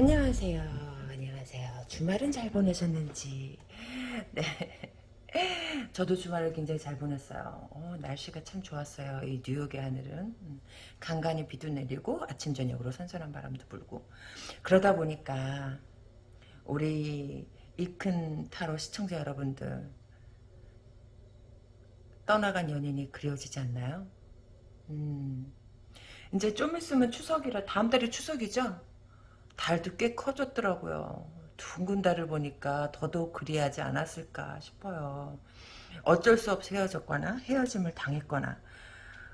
안녕하세요. 안녕하세요. 주말은 잘 보내셨는지. 네. 저도 주말을 굉장히 잘 보냈어요. 어, 날씨가 참 좋았어요. 이 뉴욕의 하늘은. 음, 간간히 비도 내리고 아침 저녁으로 선선한 바람도 불고. 그러다 보니까 우리 이 큰 타로 시청자 여러분들 떠나간 연인이 그리워지지 않나요? 음, 이제 좀 있으면 추석이라 다음 달이 추석이죠? 달도 꽤 커졌더라고요. 둥근 달을 보니까 더더욱 그리하지 않았을까 싶어요. 어쩔 수 없이 헤어졌거나 헤어짐을 당했거나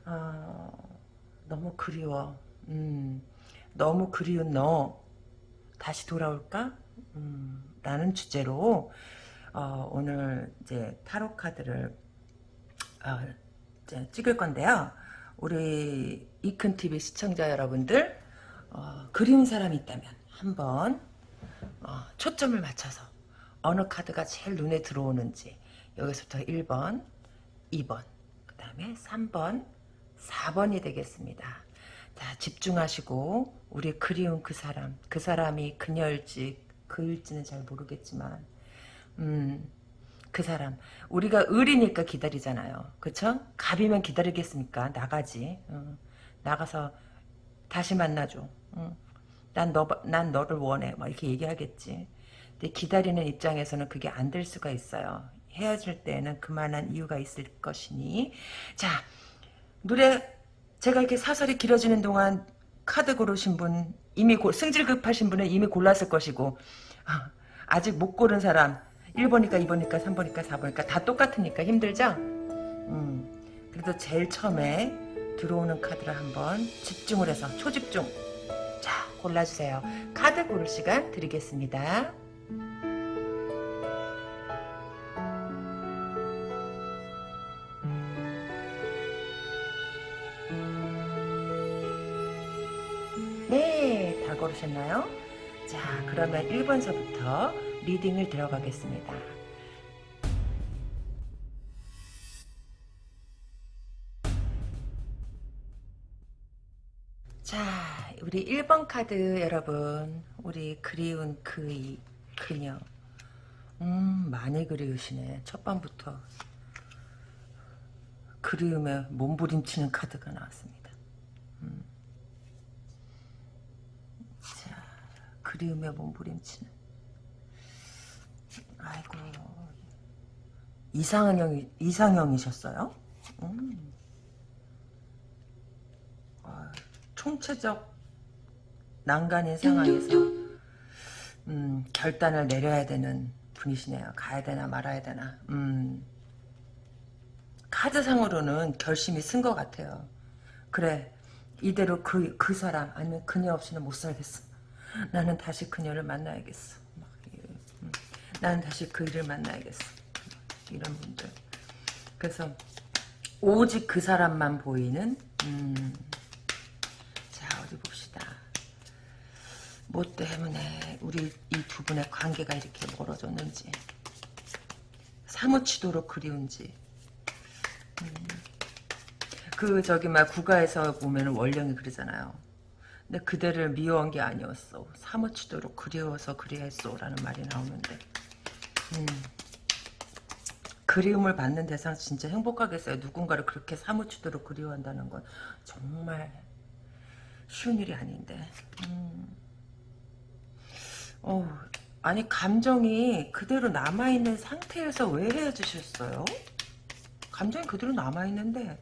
어, 너무 그리워. 음, 너무 그리운 너 다시 돌아올까? 음, 라는 주제로 어, 오늘 이제 타로 카드를 어, 이제 찍을 건데요. 우리 이큰 TV 시청자 여러분들 어, 그리운 사람이 있다면 한번 어, 초점을 맞춰서 어느 카드가 제일 눈에 들어오는지 여기서부터 1번, 2번, 그 다음에 3번, 4번이 되겠습니다. 자 집중하시고 우리 그리운 그 사람, 그 사람이 그녀일지 그일지는 잘 모르겠지만 음, 그 사람 우리가 을이니까 기다리잖아요. 그쵸? 갑이면 기다리겠습니까? 나가지. 어, 나가서 다시 만나줘. 어. 난, 너, 난 너를 원해. 막 이렇게 얘기하겠지. 근데 기다리는 입장에서는 그게 안 될 수가 있어요. 헤어질 때는 그만한 이유가 있을 것이니. 자, 노래 제가 이렇게 사설이 길어지는 동안 카드 고르신 분 이미 고, 승질 급하신 분은 이미 골랐을 것이고 아, 아직 못 고른 사람 1번이니까 2번이니까 3번이니까 4번이니까 다 똑같으니까 힘들죠? 음, 그래도 제일 처음에 들어오는 카드를 한번 집중을 해서 초집중 자 골라주세요. 카드 고를 시간 드리겠습니다. 네, 다 고르셨나요? 자, 그러면 1번서부터 리딩을 들어가겠습니다. 1번 카드 여러분, 우리 그리운 그 이, 그녀. 음, 많이 그리우시네. 첫 번부터. 그리움에 몸부림치는 카드가 나왔습니다. 음. 자, 그리움에 몸부림치는. 아이고. 이상형, 이상형이셨어요? 음. 아, 총체적 난간인 상황에서 음, 결단을 내려야 되는 분이시네요. 가야 되나 말아야 되나. 음, 카드상으로는 결심이 쓴 것 같아요. 그래 이대로 그, 그 사람 아니면 그녀 없이는 못 살겠어. 나는 다시 그녀를 만나야겠어. 막, 음, 나는 다시 그 일을 만나야겠어. 이런 분들. 그래서 오직 그 사람만 보이는 음, 어디 봅시다. 뭐 때문에 우리 이 두 분의 관계가 이렇게 멀어졌는지 사무치도록 그리운지 음. 그 저기 막 국가에서 보면 원령이 그러잖아요. 근데 그대를 미워한 게 아니었어. 사무치도록 그리워서 그리했어 라는 말이 나오는데 음. 그리움을 받는 대상 진짜 행복하겠어요. 누군가를 그렇게 사무치도록 그리워한다는 건 정말 쉬운 일이 아닌데. 음. 어, 아니 감정이 그대로 남아있는 상태에서 왜 헤어지셨어요? 감정이 그대로 남아있는데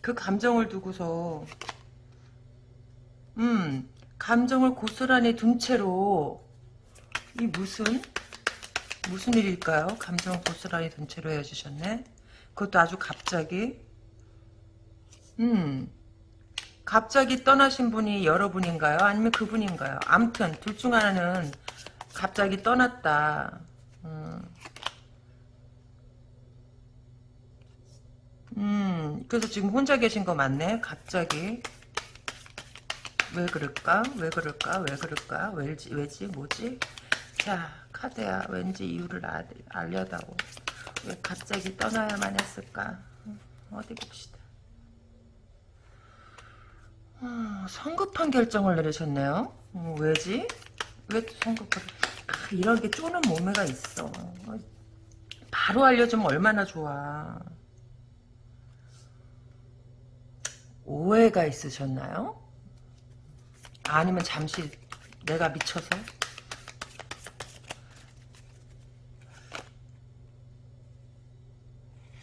그 감정을 두고서 음 감정을 고스란히 둔 채로 이 무슨 무슨 일일까요? 감정을 고스란히 둔 채로 헤어지셨네 그것도 아주 갑자기 음 갑자기 떠나신 분이 여러분인가요? 아니면 그분인가요? 암튼 둘 중 하나는 갑자기 떠났다. 음. 음, 그래서 지금 혼자 계신 거 맞네? 갑자기. 왜 그럴까? 왜 그럴까? 왜 그럴까? 왜지? 왜지? 뭐지? 자, 카드야. 왠지 이유를 아, 알려다오. 왜 갑자기 떠나야만 했을까? 어디 봅시다. 어, 성급한 결정을 내리셨네요. 어, 왜지? 왜 성급하게 아, 이런 게 쪼는 몸매가 있어 바로 알려주면 얼마나 좋아 오해가 있으셨나요? 아니면 잠시 내가 미쳐서?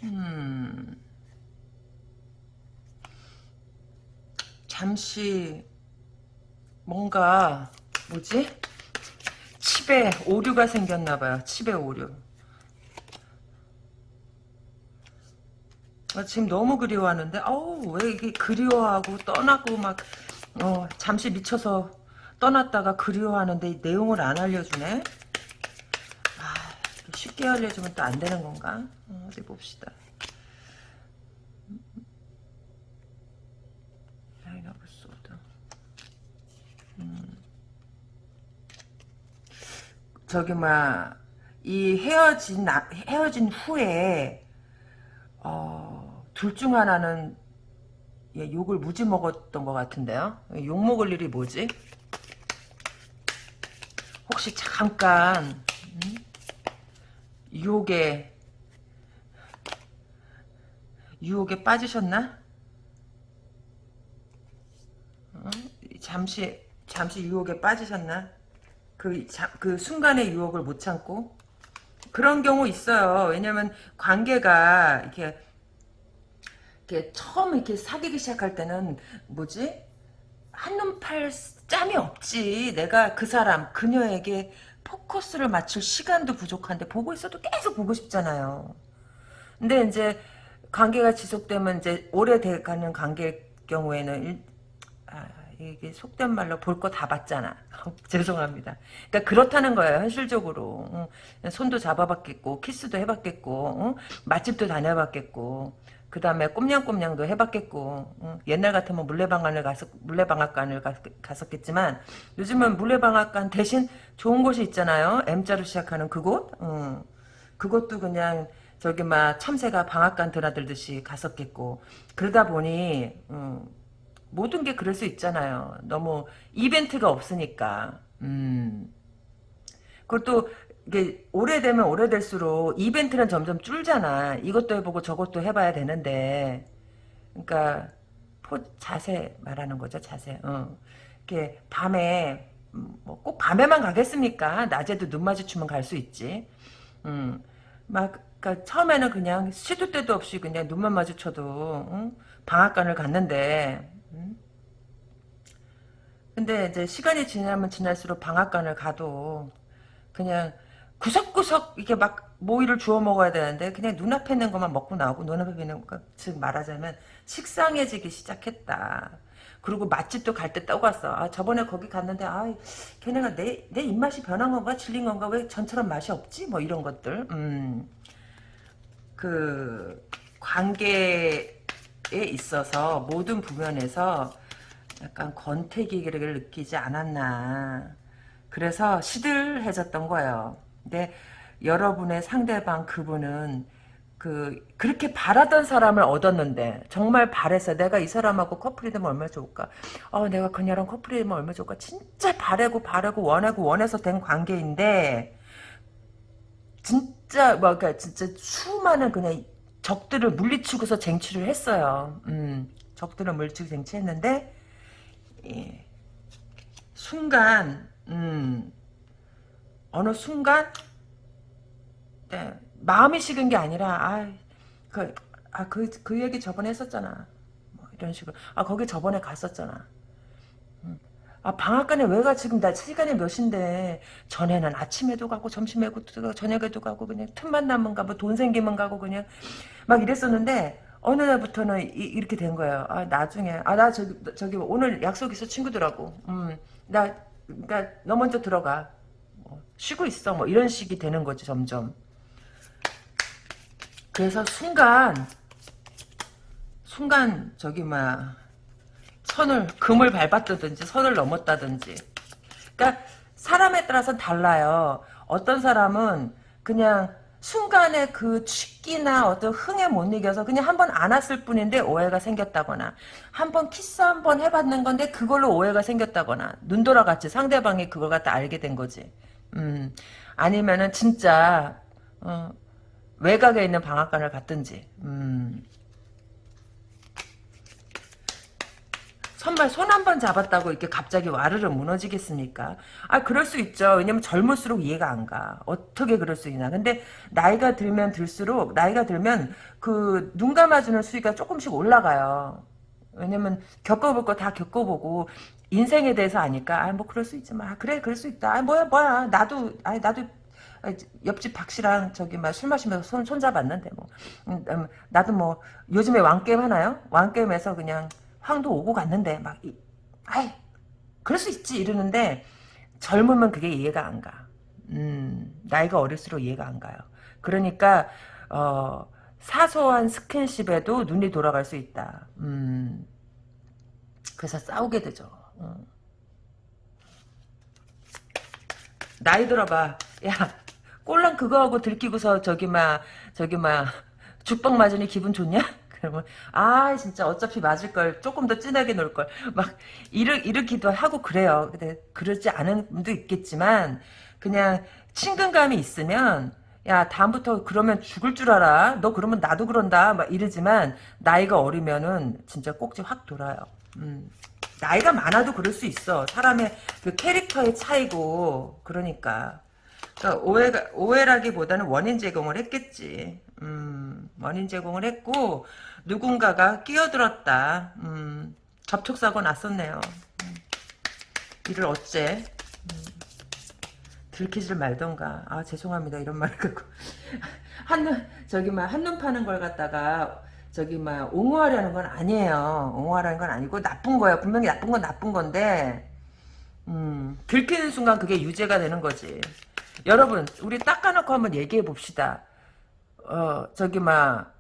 음. 잠시 뭔가 뭐지? 칩에 오류가 생겼나봐요. 칩에 오류. 아, 지금 너무 그리워하는데 어우 왜 이게 그리워하고 떠나고 막 어, 잠시 미쳐서 떠났다가 그리워하는데 이 내용을 안 알려주네. 아, 쉽게 알려주면 또 안 되는 건가? 어, 어디 봅시다. Nine of Sword. 음. 저기 막 이 헤어진 나- 헤어진 후에 어, 둘 중 하나는 예, 욕을 무지 먹었던 것 같은데요. 욕 먹을 일이 뭐지? 혹시 잠깐 음? 유혹에 유혹에 빠지셨나? 어? 잠시 잠시 유혹에 빠지셨나? 그, 자, 그 순간의 유혹을 못 참고 그런 경우 있어요. 왜냐면 관계가 이렇게 이렇게 처음 이렇게 사귀기 시작할 때는 뭐지? 한눈 팔 짬이 없지. 내가 그 사람, 그녀에게 포커스를 맞출 시간도 부족한데 보고 있어도 계속 보고 싶잖아요. 근데 이제 관계가 지속되면 이제 오래돼가는 관계일 경우에는 일- 아, 이게 속된 말로 볼 거 다 봤잖아. 죄송합니다. 그러니까 그렇다는 거예요. 현실적으로 응. 손도 잡아봤겠고 키스도 해봤겠고 응? 맛집도 다녀봤겠고 그 다음에 꼼냥꼼냥도 해봤겠고 응? 옛날 같으면 물레방앗을 가서 물레방앗간을 가, 갔었겠지만 요즘은 물레방앗간 대신 좋은 곳이 있잖아요. M자로 시작하는 그곳. 응. 그것도 그냥 저기 막 참새가 방앗간 드나들듯이 갔었겠고 그러다 보니 음, 모든 게 그럴 수 있잖아요. 너무 이벤트가 없으니까. 음. 그것도 이게 오래되면 오래될수록 이벤트는 점점 줄잖아. 이것도 해보고 저것도 해봐야 되는데, 그러니까 포 자세 말하는 거죠. 자세. 어. 이렇게 밤에 음, 뭐꼭 밤에만 가겠습니까? 낮에도 눈 마주치면 갈 수 있지. 음. 막 그러니까 처음에는 그냥 시도 때도 없이 그냥 눈만 마주쳐도 응? 방앗간을 갔는데 응? 근데 이제 시간이 지나면 지날수록 방앗간을 가도 그냥 구석구석 이게 막 모이를 주워 먹어야 되는데 그냥 눈앞에 있는 것만 먹고 나오고 눈앞에 있는 것, 즉 말하자면 식상해지기 시작했다. 그리고 맛집도 갈 때 떠갔어. 아 저번에 거기 갔는데 아 걔네가 내, 내 입맛이 변한 건가 질린 건가 왜 전처럼 맛이 없지? 뭐 이런 것들. 음. 그 관계에 있어서 모든 부면에서 약간 권태기를 느끼지 않았나. 그래서 시들해졌던 거예요. 근데 여러분의 상대방 그분은 그 그렇게 바라던 사람을 얻었는데 정말 바래서 내가 이 사람하고 커플이 되면 얼마나 좋을까? 어 내가 그녀랑 커플이 되면 얼마나 좋을까? 진짜 바래고 바래고 원하고 원해서 된 관계인데 진짜 뭐 그러니까 진짜 수많은 그냥 적들을 물리치고서 쟁취를 했어요. 음, 적들을 물리치고 쟁취했는데 예, 순간 음, 어느 순간 네, 마음이 식은 게 아니라 아그 아, 그, 그 얘기 저번에 했었잖아. 뭐 이런 식으로. 아, 거기 저번에 갔었잖아. 아, 방앗간에 왜 가? 지금 나 시간이 몇인데. 전에는 아침에도 가고, 점심에도 가고, 저녁에도 가고, 그냥 틈만 나면 가고, 돈 생기면 가고, 그냥 막 이랬었는데, 어느 날부터는 이, 렇게된 거예요. 아, 나중에. 아, 나 저기, 저기, 오늘 약속 있어, 친구들하고. 음, 나, 그니까, 너 먼저 들어가. 뭐, 쉬고 있어. 뭐, 이런 식이 되는 거지, 점점. 그래서 순간, 순간, 저기, 막, 선을 금을 밟았다든지 선을 넘었다든지. 그러니까 사람에 따라서 달라요. 어떤 사람은 그냥 순간에 그 취기나 어떤 흥에 못 이겨서 그냥 한 번 안았을 뿐인데 오해가 생겼다거나 한 번 키스 한 번 해봤는 건데 그걸로 오해가 생겼다거나 눈 돌아갔지. 상대방이 그걸 갖다 알게 된 거지. 음 아니면은 진짜 어, 외곽에 있는 방앗간을 갔든지. 음 선발 손 한 번 잡았다고 이렇게 갑자기 와르르 무너지겠습니까? 아 그럴 수 있죠. 왜냐면 젊을수록 이해가 안 가. 어떻게 그럴 수 있나. 근데 나이가 들면 들수록 나이가 들면 그 눈 감아주는 수위가 조금씩 올라가요. 왜냐면 겪어볼 거 다 겪어보고 인생에 대해서 아니까 아 뭐 그럴 수 있지 마. 그래 그럴 수 있다. 아 뭐야 뭐야 나도 아 나도 옆집 박 씨랑 저기 막 술 마시면서 손, 손 잡았는데 뭐 음, 음, 나도 뭐 요즘에 왕 게임 하나요? 왕 게임에서 그냥 황도 오고 갔는데 막 이, 아이 그럴 수 있지 이러는데 젊으면 그게 이해가 안 가. 음, 나이가 어릴수록 이해가 안 가요. 그러니까 어, 사소한 스킨십에도 눈이 돌아갈 수 있다. 음, 그래서 싸우게 되죠. 음. 나이 들어봐. 야, 꼴랑 그거하고 들키고서 저기 막 저기 막 죽빵 맞으니 기분 좋냐? 그러면 아 진짜 어차피 맞을 걸 조금 더 진하게 놀 걸 막 이르 이르기도 하고 그래요. 근데 그러지 않은 분도 있겠지만 그냥 친근감이 있으면 야 다음부터 그러면 죽을 줄 알아. 너 그러면 나도 그런다. 막 이러지만 나이가 어리면은 진짜 꼭지 확 돌아요. 음. 나이가 많아도 그럴 수 있어. 사람의 그 캐릭터의 차이고 그러니까. 그러니까 오해가, 오해라기보다는 원인 제공을 했겠지. 음, 원인 제공을 했고 누군가가 끼어들었다. 음, 접촉사고 났었네요. 음, 이를 어째 음, 들키질 말던가. 아 죄송합니다 이런 말을 갖고 한눈 저기 막 한눈 파는 걸 갖다가 저기 막 옹호하려는 건 아니에요. 옹호하려는 건 아니고 나쁜 거야. 분명히 나쁜 건 나쁜 건데 음, 들키는 순간 그게 유죄가 되는 거지. 여러분 우리 닦아놓고 한번 얘기해 봅시다. 어 저기 막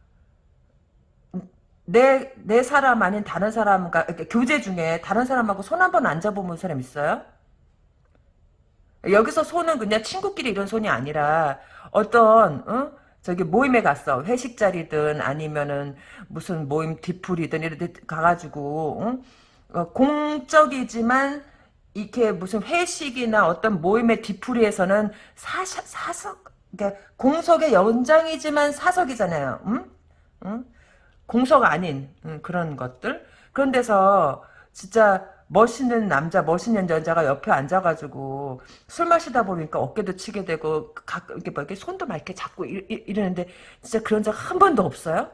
내, 내 사람 아닌 다른 사람과, 이렇게 교제 중에 다른 사람하고 손 한 번 안 잡아본 사람 있어요? 여기서 손은 그냥 친구끼리 이런 손이 아니라, 어떤, 어? 저기 모임에 갔어. 회식 자리든 아니면은 무슨 모임 뒤풀이든 이런 데 가가지고, 어? 어, 공적이지만, 이렇게 무슨 회식이나 어떤 모임의 뒤풀이에서는 사사, 사석, 그러니까 공석의 연장이지만 사석이잖아요. 응? 응? 공석 아닌 음, 그런 것들 그런 데서 진짜 멋있는 남자 멋있는 여자가 옆에 앉아가지고 술 마시다 보니까 어깨도 치게 되고 가끔 이렇게 막 이렇게 손도 막 이렇게 잡고 이, 이 러는데 진짜 그런 적 한 번도 없어요?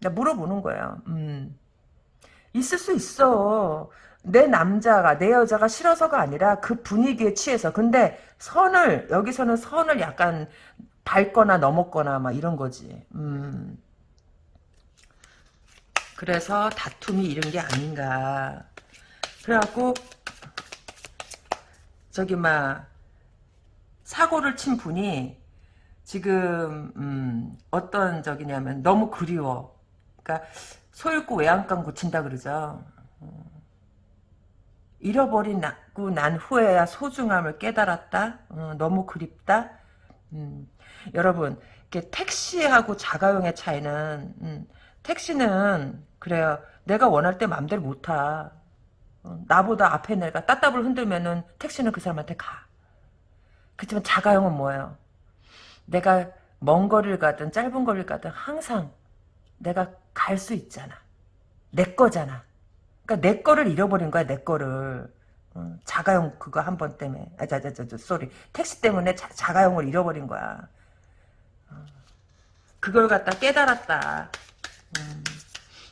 나 물어보는 거예요. 음. 있을 수 있어. 내 남자가 내 여자가 싫어서가 아니라 그 분위기에 취해서 근데 선을 여기서는 선을 약간 밟거나 넘었거나 막 이런 거지. 음. 그래서 다툼이 이런 게 아닌가. 그래갖고 저기 막 사고를 친 분이 지금 음, 어떤 적이냐면 너무 그리워. 그러니까 소잃고 외양간 고친다 그러죠. 어. 잃어버리고 난 후에야 소중함을 깨달았다. 어, 너무 그립다. 음, 여러분, 이렇게 택시하고 자가용의 차이는 음, 택시는 그래요. 내가 원할 때 맘대로 못 타. 어, 나보다 앞에 내가 따따블 흔들면은 택시는 그 사람한테 가. 그렇지만 자가용은 뭐예요? 내가 먼 거리를 가든 짧은 거리를 가든 항상 내가 갈 수 있잖아. 내 거잖아. 그러니까 내 거를 잃어버린 거야, 내 거를. 어, 자가용 그거 한 번 때문에. 아, 자, 자, 자, 자, sorry. 택시 때문에 자, 가용을 잃어버린 거야. 어, 그걸 갖다 깨달았다. 음.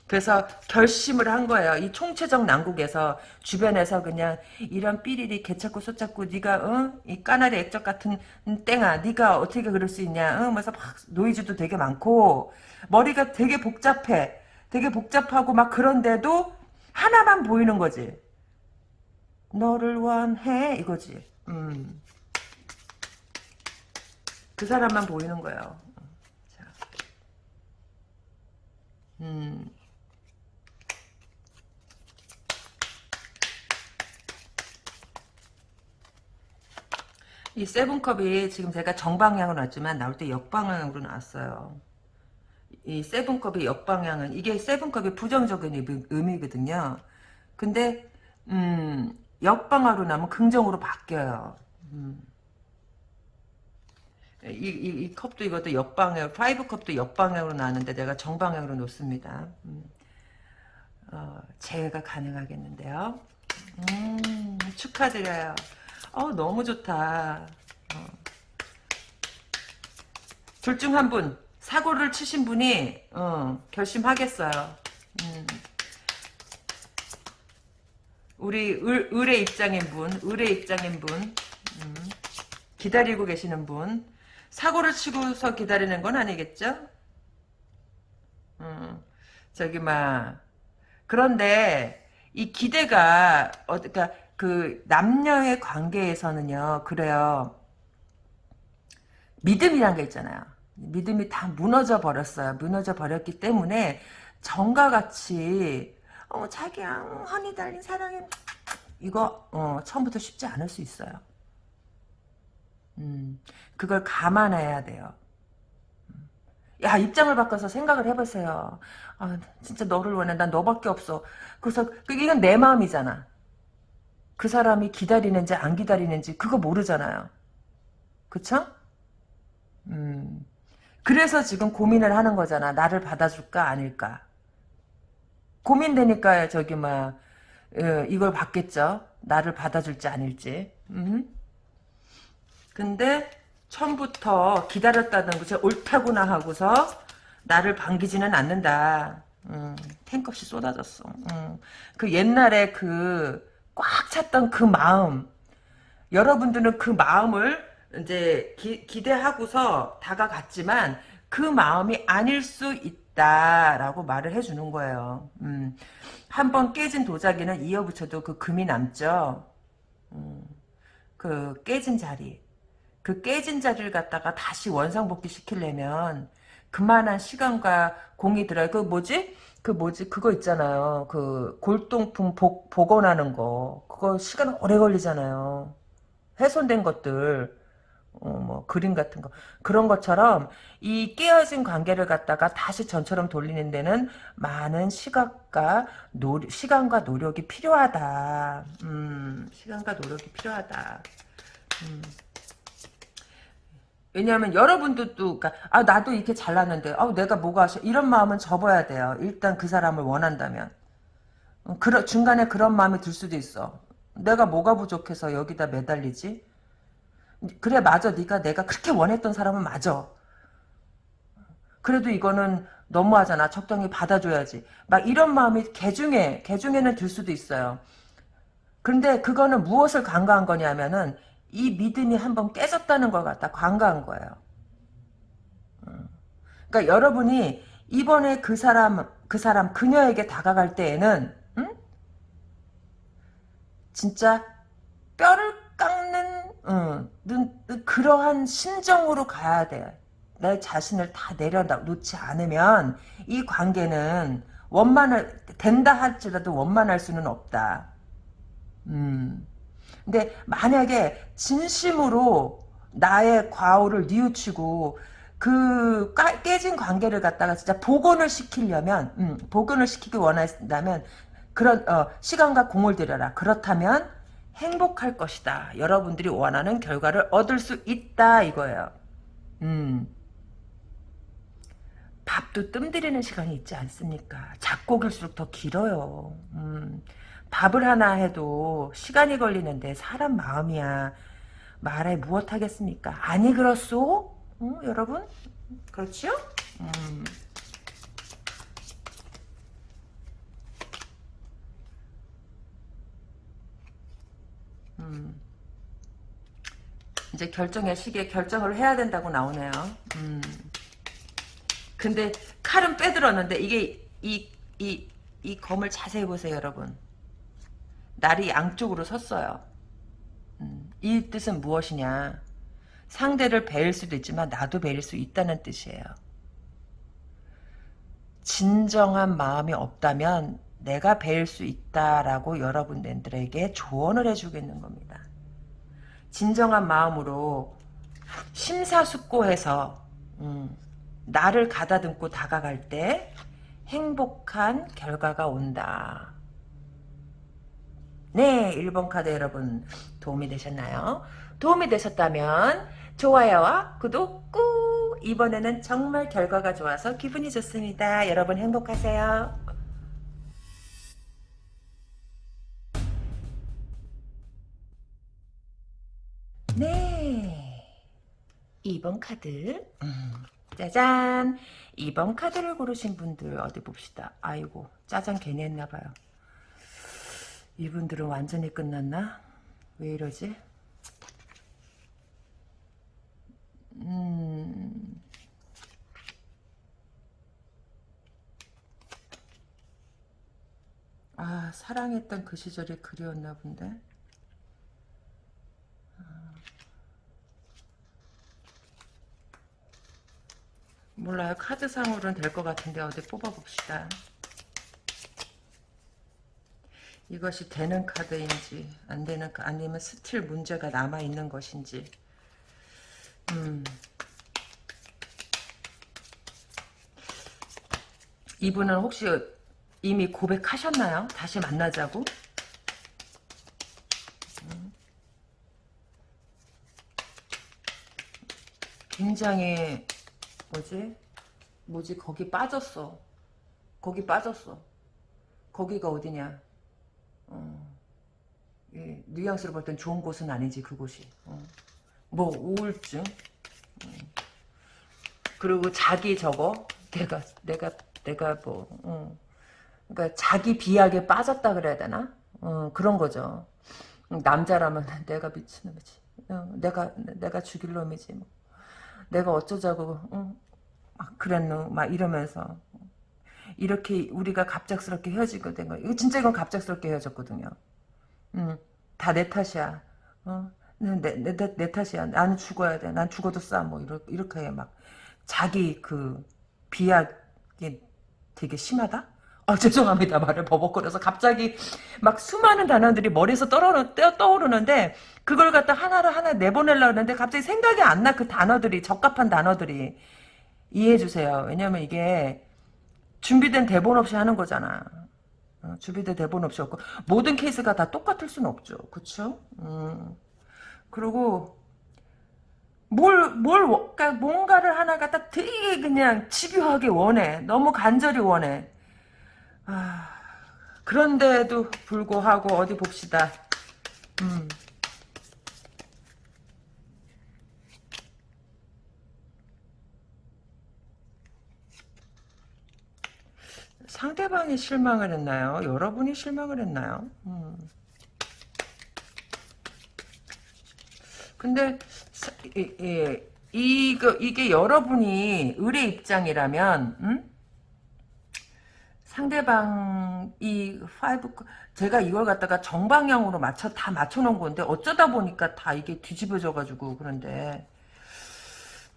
그래서 결심을 한 거예요. 이 총체적 난국에서 주변에서 그냥 이런 삐리리 개찾고 소찾고 네가 어? 이 까나리 액젓 같은 땡아 네가 어떻게 그럴 수 있냐 어? 그래서 막 노이즈도 되게 많고 머리가 되게 복잡해. 되게 복잡하고 막 그런데도 하나만 보이는 거지. 너를 원해 이거지. 음. 그 사람만 보이는 거예요. 자. 음. 이 세븐컵이 지금 제가 정방향으로 나왔지만 나올 때 역방향으로 나왔어요. 이 Seven Cup의 역방향은 이게 Seven Cup이 부정적인 의미거든요. 근데 음, 역방향으로 나면 긍정으로 바뀌어요. 음. 이, 이, 이, 컵도 이것도 역방향, Five Cup도 역방향으로 나왔는데 내가 정방향으로 놓습니다. 음. 어, 재회가 가능하겠는데요. 음, 축하드려요. 어, 너무 좋다. 어. 둘중 한 분, 사고를 치신 분이, 어, 결심하겠어요. 음. 우리 을, 을의 입장인 분, 을의 입장인 분, 음. 기다리고 계시는 분, 사고를 치고서 기다리는 건 아니겠죠? 음. 저기, 막, 그런데, 이 기대가, 어, 그니까, 그 남녀의 관계에서는요 그래요 믿음이란 게 있잖아요 믿음이 다 무너져 버렸어요. 무너져 버렸기 때문에 정과 같이 어, 자기야 허니 달린 사랑해. 이거 어, 처음부터 쉽지 않을 수 있어요. 음, 그걸 감안해야 돼요. 야 입장을 바꿔서 생각을 해보세요. 아 진짜 너를 원해. 난 너밖에 없어. 그래서 이건 내 마음이잖아. 그 사람이 기다리는지 안 기다리는지 그거 모르잖아요. 그쵸? 음. 그래서 지금 고민을 하는 거잖아. 나를 받아줄까 아닐까. 고민되니까 저기 막 어, 이걸 받겠죠. 나를 받아줄지 아닐지. 음. 근데 처음부터 기다렸다는 것이 옳다구나 하고서 나를 반기지는 않는다. 음, 탱크없이 쏟아졌어. 음. 그 옛날에 그 꽉 찼던 그 마음 여러분들은 그 마음을 이제 기, 기대하고서 다가갔지만 그 마음이 아닐 수 있다라고 말을 해주는 거예요. 음, 한번 깨진 도자기는 이어붙여도 그 금이 남죠. 음, 그 깨진 자리 그 깨진 자리를 갖다가 다시 원상복귀 시키려면 그만한 시간과 공이 들어요. 그 뭐지? 그 뭐지 그거 있잖아요. 그 골동품 복, 복원하는 거 그거 시간 오래 걸리잖아요. 훼손된 것들 어, 뭐 그림 같은 거 그런 것처럼 이 깨어진 관계를 갖다가 다시 전처럼 돌리는 데는 많은 시각과 노, 시간과 노력이 필요하다. 음, 시간과 노력이 필요하다. 음. 왜냐하면 여러분들도 그러니까 아 나도 이렇게 잘났는데 아 내가 뭐가 이런 마음은 접어야 돼요. 일단 그 사람을 원한다면 어, 그러, 중간에 그런 마음이 들 수도 있어. 내가 뭐가 부족해서 여기다 매달리지? 그래 맞아 네가 내가 그렇게 원했던 사람은 맞아. 그래도 이거는 너무하잖아. 적당히 받아줘야지. 막 이런 마음이 개중에 개중에는 들 수도 있어요. 그런데 그거는 무엇을 간과한 거냐면은 이 믿음이 한번 깨졌다는 걸 갖다 관가한 거예요. 음. 그러니까 여러분이 이번에 그 사람 그 사람 그녀에게 다가갈 때에는 응? 진짜 뼈를 응, 그러한 심정으로 가야 돼. 내 자신을 다 내려놓지 않으면 이 관계는 원만을 된다 할지라도 원만할 수는 없다. 음. 근데 만약에 진심으로 나의 과오를 뉘우치고 그 깨진 관계를 갖다가 진짜 복원을 시키려면 음, 복원을 시키기 원한다면 그런 어, 시간과 공을 들여라. 그렇다면 행복할 것이다. 여러분들이 원하는 결과를 얻을 수 있다 이거예요. 음. 밥도 뜸들이는 시간이 있지 않습니까? 작곡일수록 더 길어요. 음. 밥을 하나 해도 시간이 걸리는데 사람 마음이야. 말해 무엇 하겠습니까? 아니 그렇소? 응, 여러분? 그렇죠? 음. 음. 이제 결정의 시기에 결정을 해야 된다고 나오네요. 음. 근데 칼은 빼들었는데 이게 이 이 이 검을 자세히 보세요, 여러분. 날이 양쪽으로 섰어요. 음, 이 뜻은 무엇이냐? 상대를 배일 수도 있지만 나도 배일 수 있다는 뜻이에요. 진정한 마음이 없다면 내가 배일 수 있다라고 여러분들에게 조언을 해주겠는 겁니다. 진정한 마음으로 심사숙고해서 음, 나를 가다듬고 다가갈 때 행복한 결과가 온다. 네, 1번 카드 여러분 도움이 되셨나요? 도움이 되셨다면 좋아요와 구독 꾹! 이번에는 정말 결과가 좋아서 기분이 좋습니다. 여러분 행복하세요. 2번 카드. 음, 짜잔. 2번 카드를 고르신 분들 어디 봅시다. 아이고 짜잔 괜히 했나봐요. 이분들은 완전히 끝났나? 왜 이러지? 음... 아 사랑했던 그 시절이 그리웠나 본데 몰라요. 카드상으로는 될 것 같은데 어디 뽑아봅시다. 이것이 되는 카드인지 안 되는 아니면 스틸 문제가 남아 있는 것인지 음. 이분은 혹시 이미 고백하셨나요? 다시 만나자고? 음. 굉장히 뭐지? 뭐지? 거기 빠졌어. 거기 빠졌어. 거기가 어디냐? 어. 예, 뉘앙스로 볼 땐 좋은 곳은 아니지 그곳이. 어. 뭐 우울증. 어. 그리고 자기 저거 내가 내가 내가 뭐 어. 그러니까 자기 비약에 빠졌다 그래야 되나? 어, 그런 거죠. 남자라면 내가 미친놈이지. 어, 내가 내가 죽일 놈이지. 뭐. 내가 어쩌자고 어? 막 그랬노 막 이러면서 이렇게 우리가 갑작스럽게 헤어지게 된 거야. 이거 진짜 이건 갑작스럽게 헤어졌거든요. 음, 다 내 탓이야. 어? 내, 내, 내, 내 탓이야. 나는 죽어야 돼. 난 죽어도 싸. 뭐, 이렇게, 이렇게 막, 자기 그, 비약이 되게 심하다? 아, 죄송합니다. 말을 버벅거려서 갑자기 막 수많은 단어들이 머리에서 떠오르, 떠오르는데, 그걸 갖다 하나를 하나 내보내려고 하는데, 갑자기 생각이 안 나, 그 단어들이, 적합한 단어들이. 이해해 주세요. 왜냐면 이게, 준비된 대본 없이 하는 거잖아. 어, 준비된 대본 없이 없고, 모든 케이스가 다 똑같을 수는 없죠. 그쵸? 음. 그리고, 뭘, 뭘, 그러니까 뭔가를 하나 갖다 되게 그냥 집요하게 원해. 너무 간절히 원해. 아, 그런데도 불구하고 어디 봅시다. 음. 상대방이 실망을 했나요? 여러분이 실망을 했나요? 음. 근데 사, 이, 이, 이거, 이게 여러분이 의뢰 입장이라면 음? 상대방 이 Five 제가 이걸 갖다가 정방향으로 맞춰 다 맞춰 놓은 건데 어쩌다 보니까 다 이게 뒤집어져 가지고 그런데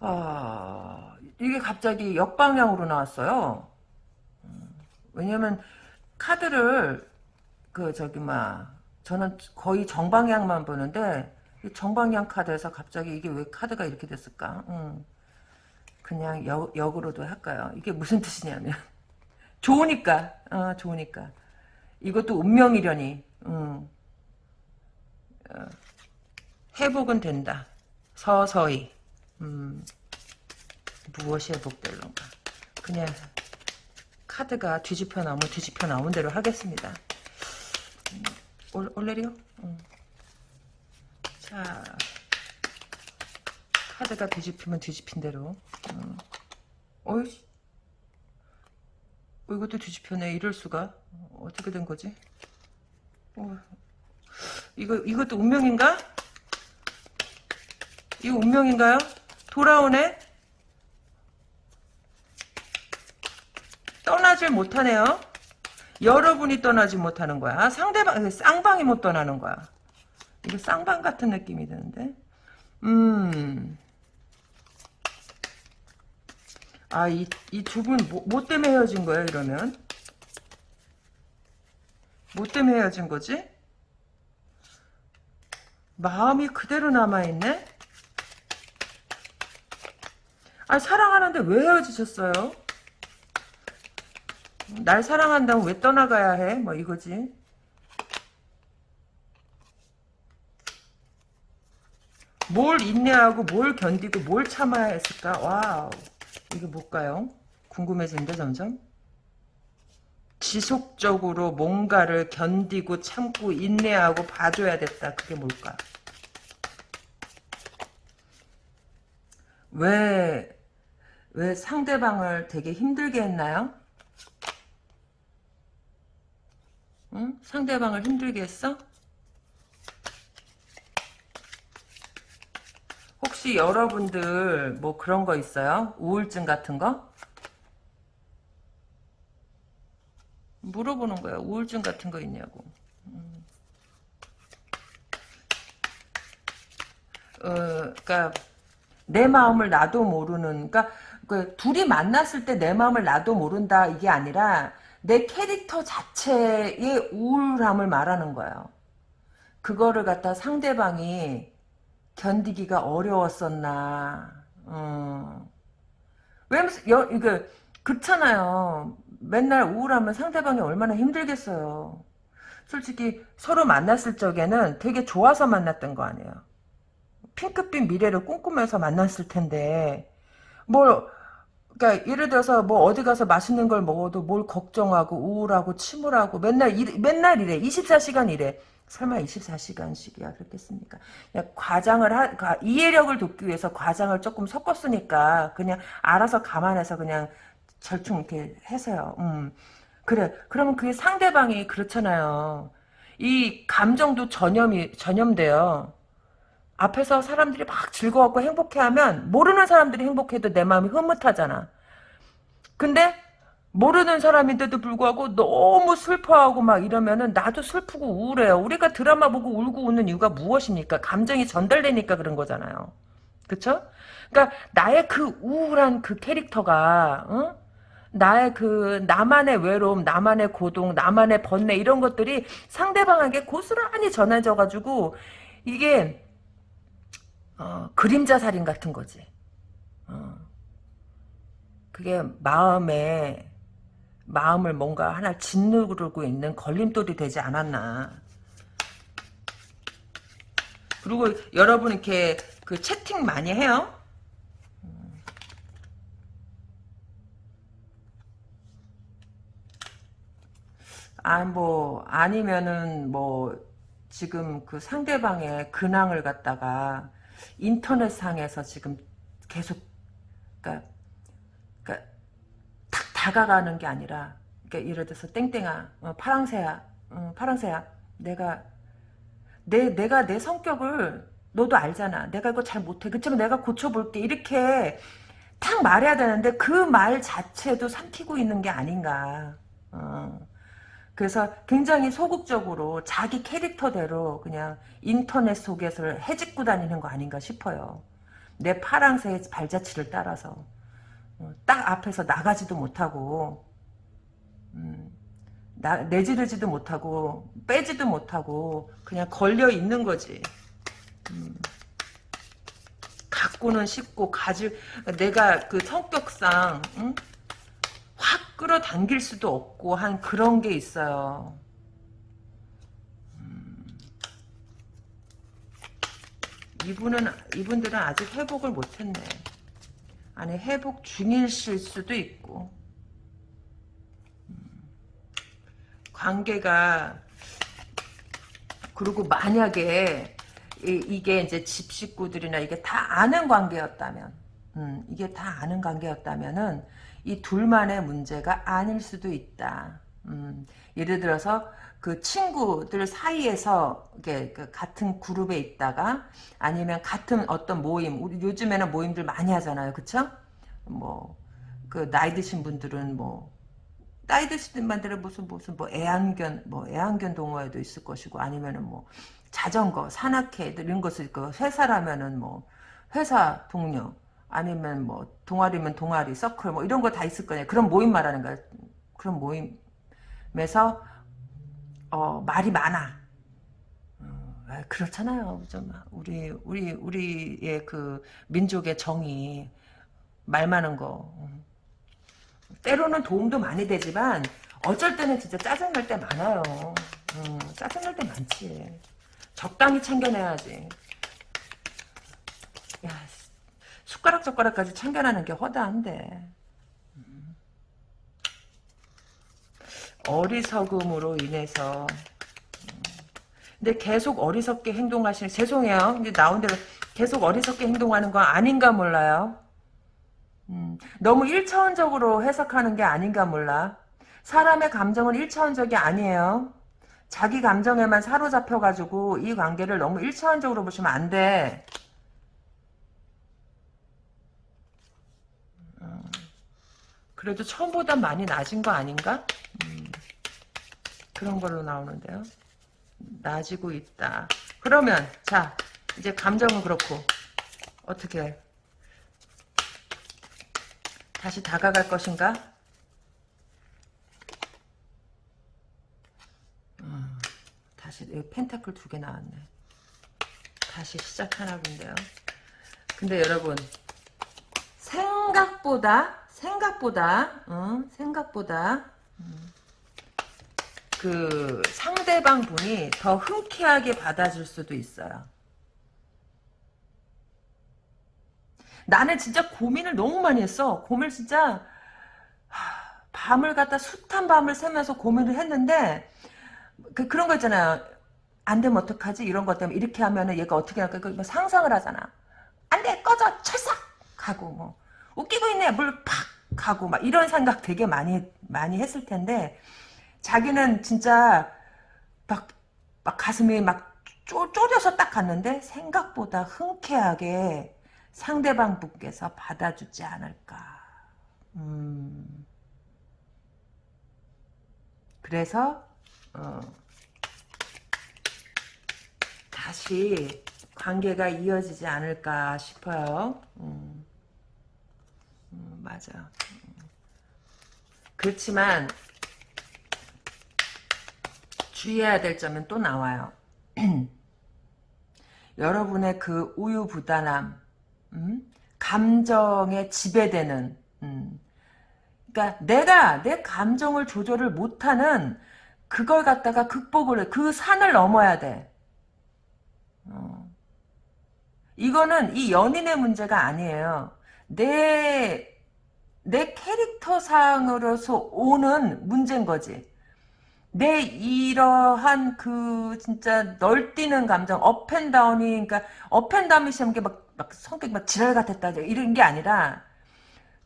아 이게 갑자기 역방향으로 나왔어요. 왜냐면 카드를 그 저기 막 저는 거의 정방향만 보는데 정방향 카드에서 갑자기 이게 왜 카드가 이렇게 됐을까? 음. 그냥 역, 역으로도 할까요? 이게 무슨 뜻이냐면 좋으니까. 어, 좋으니까. 이것도 운명이려니. 음. 어, 회복은 된다. 서서히. 음. 무엇이 회복될런가. 그냥 카드가 뒤집혀 나오면 뒤집혀 나온 대로 하겠습니다. 음, 올, 올레리오? 음. 자. 카드가 뒤집히면 뒤집힌 대로. 음. 어이 어, 이것도 뒤집혀네. 이럴 수가. 어떻게 된 거지? 어, 이거, 이것도 운명인가? 이거 운명인가요? 돌아오네? 떠나질 못하네요. 여러분이 떠나지 못하는 거야. 아, 상대방, 쌍방이 못 떠나는 거야. 이거 쌍방 같은 느낌이 드는데? 음. 아, 이, 이 두 분, 뭐, 뭐 때문에 헤어진 거야, 이러면? 뭐 때문에 헤어진 거지? 마음이 그대로 남아있네? 아 사랑하는데 왜 헤어지셨어요? 날 사랑한다면 왜 떠나가야 해? 뭐 이거지. 뭘 인내하고 뭘 견디고 뭘 참아야 했을까? Wow. 이게 뭘까요? 궁금해지는데 점점. 지속적으로 뭔가를 견디고 참고 인내하고 봐줘야 됐다. 그게 뭘까? 왜, 왜 상대방을 되게 힘들게 했나요? 응? 상대방을 힘들게 했어? 혹시 여러분들 뭐 그런 거 있어요? 우울증 같은 거? 물어보는 거야. 우울증 같은 거 있냐고. 음. 어, 그러니까 내 마음을 나도 모르는 그러니까 그 둘이 만났을 때 내 마음을 나도 모른다 이게 아니라 내 캐릭터 자체의 우울함을 말하는 거예요. 그거를 갖다 상대방이 견디기가 어려웠었나. 어. 왜냐면 여, 이거 그렇잖아요. 맨날 우울하면 상대방이 얼마나 힘들겠어요. 솔직히 서로 만났을 적에는 되게 좋아서 만났던 거 아니에요. 핑크빛 미래를 꿈꾸면서 만났을 텐데 뭘 그러니까 예를 들어서 뭐 어디 가서 맛있는 걸 먹어도 뭘 걱정하고 우울하고 침울하고 맨날 일, 맨날 이래 24시간 이래 설마 24시간씩이야? 그렇겠습니까? 과장을 하 이해력을 돕기 위해서 과장을 조금 섞었으니까 그냥 알아서 감안해서 그냥 절충 이렇게 해서요. 음. 그래. 그러면 그게 상대방이 그렇잖아요. 이 감정도 전염이 전염돼요. 앞에서 사람들이 막 즐거웠고 행복해하면 모르는 사람들이 행복해도 내 마음이 흐뭇하잖아. 근데 모르는 사람인데도 불구하고 너무 슬퍼하고 막 이러면은 나도 슬프고 우울해요. 우리가 드라마 보고 울고 웃는 이유가 무엇입니까? 감정이 전달되니까 그런 거잖아요. 그쵸? 그러니까 나의 그 우울한 그 캐릭터가 어? 나의 그 나만의 외로움, 나만의 고동, 나만의 번뇌 이런 것들이 상대방에게 고스란히 전해져 가지고 이게 어, 그림자 살인 같은 거지. 어. 그게 마음에 마음을 뭔가 하나 짓누르고 있는 걸림돌이 되지 않았나. 그리고 여러분 이렇게 그 채팅 많이 해요? 아, 뭐, 아니면은, 뭐, 지금 그 상대방의 근황을 갖다가 인터넷상에서 지금 계속 탁 다가가는 게 아니라 그러니까 예를 들어서 땡땡아 어, 파랑새야 어, 파랑새야 내가 내 내가 내 성격을 너도 알잖아. 내가 이거 잘 못해. 그렇지만 내가 고쳐볼게. 이렇게 탁 말해야 되는데 그 말 자체도 삼키고 있는 게 아닌가. 어. 그래서 굉장히 소극적으로 자기 캐릭터대로 그냥 인터넷 속에서 해집고 다니는 거 아닌가 싶어요. 내 파랑새의 발자취를 따라서. 어, 딱 앞에서 나가지도 못하고 음, 나, 내지르지도 못하고 빼지도 못하고 그냥 걸려 있는 거지. 음. 갖고는 쉽고 가질 내가 그 성격상 응? 끌어당길 수도 없고 한 그런 게 있어요. 음. 이분은 이분들은 아직 회복을 못했네. 아니 회복 중일실 수도 있고 음. 관계가 그리고 만약에 이, 게 이제 집 식구들이나 이게 다 아는 관계였다면 음, 이게 다 아는 관계였다면은 이 둘만의 문제가 아닐 수도 있다. 음, 예를 들어서 그 친구들 사이에서 이게 그 같은 그룹에 있다가 아니면 같은 어떤 모임 우리 요즘에는 모임들 많이 하잖아요 그쵸 뭐 그 나이 드신 분들은 뭐 나이 드신 분들은 무슨 무슨 뭐 애완견 뭐 애완견 동호회도 있을 것이고 아니면은 뭐 자전거 산악회 이런 것을 그 회사라면은 뭐 회사 동료 아니면 뭐 동아리면 동아리, 서클 뭐 이런 거 다 있을 거냐. 그런 모임 말하는 거야. 그런 모임에서 어, 말이 많아. 어, 아, 그렇잖아요. 좀 우리 우리 우리의 그 민족의 정이 말 많은 거. 음. 때로는 도움도 많이 되지만 어쩔 때는 진짜 짜증날 때 많아요. 음, 짜증날 때 많지. 적당히 챙겨내야지. 야, 숟가락 젓가락까지 챙겨내는 게 허다한데. 어리석음으로 인해서 음. 근데 계속 어리석게 행동하시는 죄송해요. 근데 나온 대로 계속 어리석게 행동하는 건 아닌가 몰라요. 음, 너무 1차원적으로 해석하는 게 아닌가 몰라. 사람의 감정은 1차원적이 아니에요. 자기 감정에만 사로잡혀가지고 이 관계를 너무 1차원적으로 보시면 안 돼. 그래도 처음보다 많이 낮은 거 아닌가? 음, 그런 걸로 나오는데요. 낮이고 있다. 그러면 자 이제 감정은 그렇고 어떻게 다시 다가갈 것인가? 음, 다시 여기 펜타클 두 개 나왔네. 다시 시작하나 본데요. 근데 여러분 생각보다 생각보다 어, 생각보다 음, 그 상대방 분이 더 흔쾌하게 받아줄 수도 있어요. 나는 진짜 고민을 너무 많이 했어. 고민을 진짜 밤을 갖다 숱한 밤을 새면서 고민을 했는데 그, 그런 거 있잖아요. 안 되면 어떡하지? 이런 것 때문에 이렇게 하면 은 얘가 어떻게 할까? 상상을 하잖아. 안 돼! 꺼져! 철삭! 하고 뭐 웃기고 있네! 물 팍! 하고 막 이런 생각 되게 많이 많이 했을 텐데 자기는 진짜 막, 막 가슴이 막 쪼, 쪼려서 딱 갔는데 생각보다 흔쾌하게 상대방 분께서 받아주지 않을까. 음. 그래서 어, 다시 관계가 이어지지 않을까 싶어요. 음. 음, 맞아. 음. 그렇지만 주의해야 될 점은 또 나와요. 여러분의 그 우유부단함, 음? 감정에 지배되는 음. 그러니까 내가 내 감정을 조절을 못하는 그걸 갖다가 극복을 해. 그 산을 넘어야 돼. 어. 이거는 이 연인의 문제가 아니에요. 내, 내 캐릭터상으로서 오는 문제인 거지. 내 이러한 그 진짜 널뛰는 감정 업앤다운이 그러니까 업앤다운이 시험 게 막 막 성격이 막 지랄 같았다 이런 게 아니라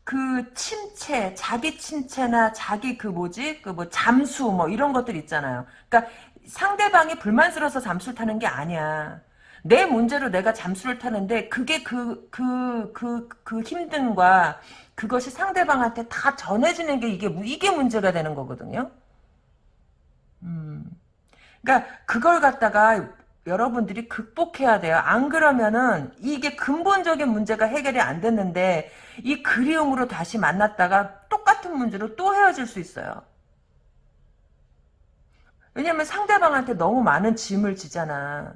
그 침체 자기 침체나 자기 그 뭐지? 그 뭐 잠수 뭐 이런 것들 있잖아요. 그러니까 상대방이 불만스러워서 잠수를 타는 게 아니야 내 문제로 내가 잠수를 타는데 그게 그 그 그 그 힘듦과 그것이 상대방한테 다 전해지는 게 이게 이게 문제가 되는 거거든요 음. 그러니까 그걸 갖다가 여러분들이 극복해야 돼요. 안 그러면은 이게 근본적인 문제가 해결이 안 됐는데 이 그리움으로 다시 만났다가 똑같은 문제로 또 헤어질 수 있어요. 왜냐면 상대방한테 너무 많은 짐을 지잖아.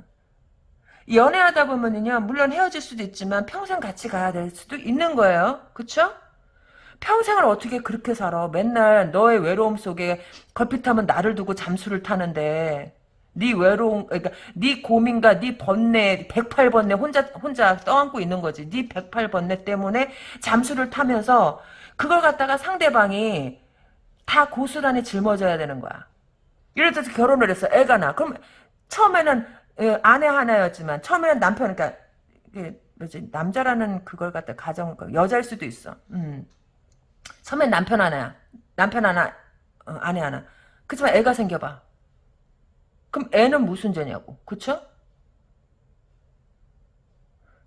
연애하다 보면은요, 물론 헤어질 수도 있지만 평생 같이 가야 될 수도 있는 거예요. 그쵸? 평생을 어떻게 그렇게 살아? 맨날 너의 외로움 속에 걸핏하면 나를 두고 잠수를 타는데 네 외로움 그러니까 네 고민과 네 번뇌 108번뇌 혼자 혼자 떠안고 있는 거지. 네 108번뇌 때문에 잠수를 타면서 그걸 갖다가 상대방이 다 고스란히 짊어져야 되는 거야. 예를 들어서 결혼을 했어. 애가 나. 그럼 처음에는 예, 아내 하나였지만 처음에는 남편 그러니까 뭐지 남자라는 그걸 갖다 가정 여자일 수도 있어. 음. 처음엔 남편 하나야. 남편 하나, 어, 아내 하나. 그렇지만 애가 생겨봐. 그럼 애는 무슨 죄냐고. 그쵸?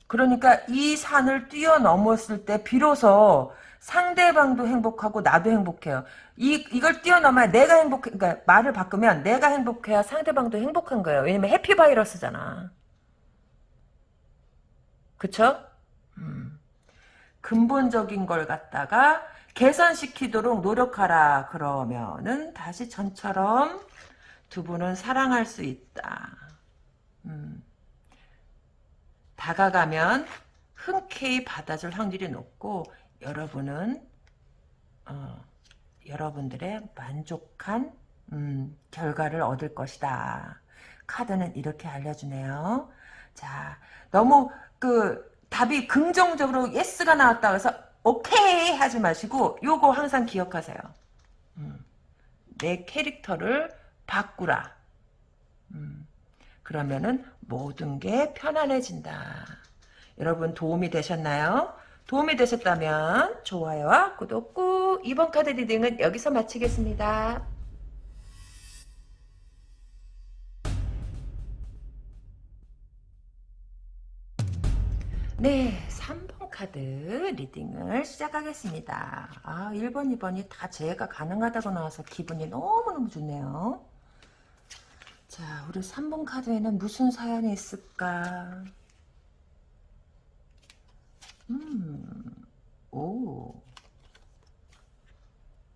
그러니까 이 산을 뛰어넘었을 때 비로소 상대방도 행복하고 나도 행복해요. 이 이걸 뛰어넘어야 내가 행복해. 그러니까 말을 바꾸면 내가 행복해야 상대방도 행복한 거예요. 왜냐면 해피 바이러스잖아. 그쵸? 음. 근본적인 걸 갖다가 개선시키도록 노력하라 그러면은 다시 전처럼 두 분은 사랑할 수 있다. 음, 다가가면 흔쾌히 받아줄 확률이 높고 여러분은 어, 여러분들의 만족한 음, 결과를 얻을 것이다. 카드는 이렇게 알려주네요. 자, 너무 그 답이 긍정적으로 yes가 나왔다 그래서 오케이 하지 마시고 요거 항상 기억하세요. 음, 내 캐릭터를 바꾸라. 음, 그러면은 모든 게 편안해진다. 여러분 도움이 되셨나요? 도움이 되셨다면 좋아요와 구독 꾹 2번 카드 리딩은 여기서 마치겠습니다. 네, 3번 카드 리딩을 시작하겠습니다. 아, 1번, 2번이 다 제가 가능하다고 나와서 기분이 너무너무 좋네요. 자, 우리 3번 카드에는 무슨 사연이 있을까? 음, 오.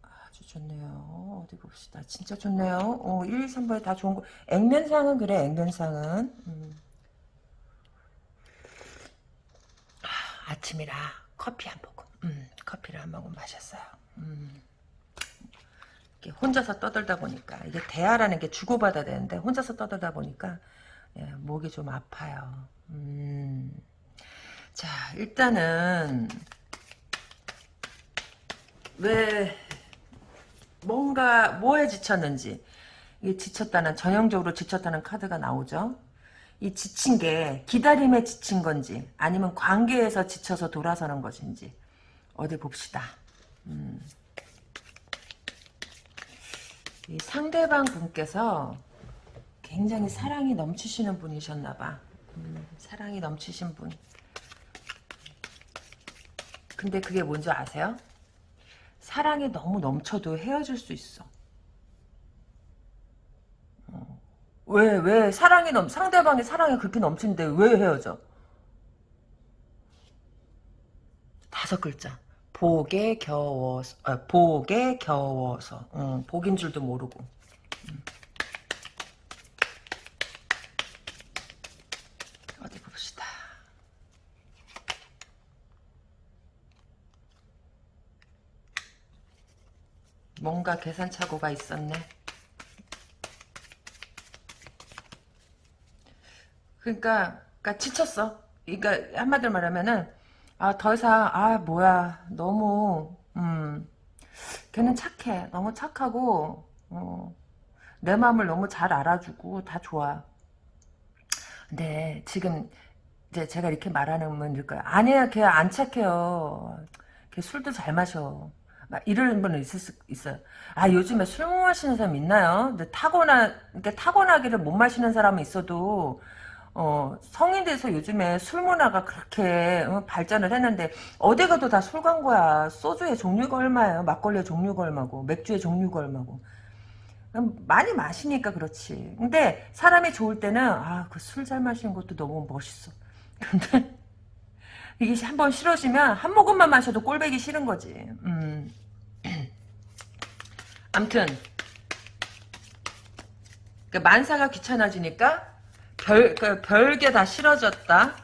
아주 좋네요. 어디 봅시다. 진짜 좋네요. 어, 1, 2, 3번에 다 좋은 거. 액면상은 그래, 액면상은. 음. 아, 아침이라 커피 한 모금. 음, 커피를 한 모금 마셨어요. 음. 이렇게 혼자서 떠들다 보니까 이게 대화라는 게 주고받아야 되는데 혼자서 떠들다 보니까 예, 목이 좀 아파요. 음. 자, 일단은 왜 뭔가 뭐에 지쳤는지 이게 지쳤다는 전형적으로 지쳤다는 카드가 나오죠. 이 지친 게 기다림에 지친 건지 아니면 관계에서 지쳐서 돌아서는 것인지 어디 봅시다. 음. 이 상대방 분께서 굉장히 사랑이 넘치시는 분이셨나봐. 음, 사랑이 넘치신 분. 근데 그게 뭔지 아세요? 사랑이 너무 넘쳐도 헤어질 수 있어. 어. 왜, 왜, 사랑이 넘, 상대방의 사랑이 그렇게 넘치는데 왜 헤어져? 다섯 글자. 복에 겨워서, 아, 복에 겨워서. 응, 복인 줄도 모르고. 음. 어디 봅시다. 뭔가 계산착오가 있었네. 그러니까, 그러니까 지쳤어. 그러니까 한마디로 말하면은 아 더 이상 아 뭐야 너무 음 걔는 착해 너무 착하고 어, 내 마음을 너무 잘 알아주고 다 좋아. 근데 지금 이제 제가 이렇게 말하는 분일 거야. 아니야 걔 안 착해요. 걔 술도 잘 마셔. 막 이런 분은 있을 수 있어요. 아 요즘에 술 못 마시는 사람 있나요? 근데 타고나 그러니까 타고나기를 못 마시는 사람은 있어도 어, 성인 돼서 요즘에 술 문화가 그렇게 어, 발전을 했는데 어디 가도 다 술 광고야. 소주의 종류가 얼마예요? 막걸리의 종류가 얼마고 맥주의 종류가 얼마고. 많이 마시니까 그렇지. 근데 사람이 좋을 때는 아 그 술 잘 마시는 것도 너무 멋있어. 근데 이게 한 번 싫어지면 한 모금만 마셔도 꼴배기 싫은 거지. 음. 암튼 그 만사가 귀찮아지니까 별, 그 별게 다 싫어졌다.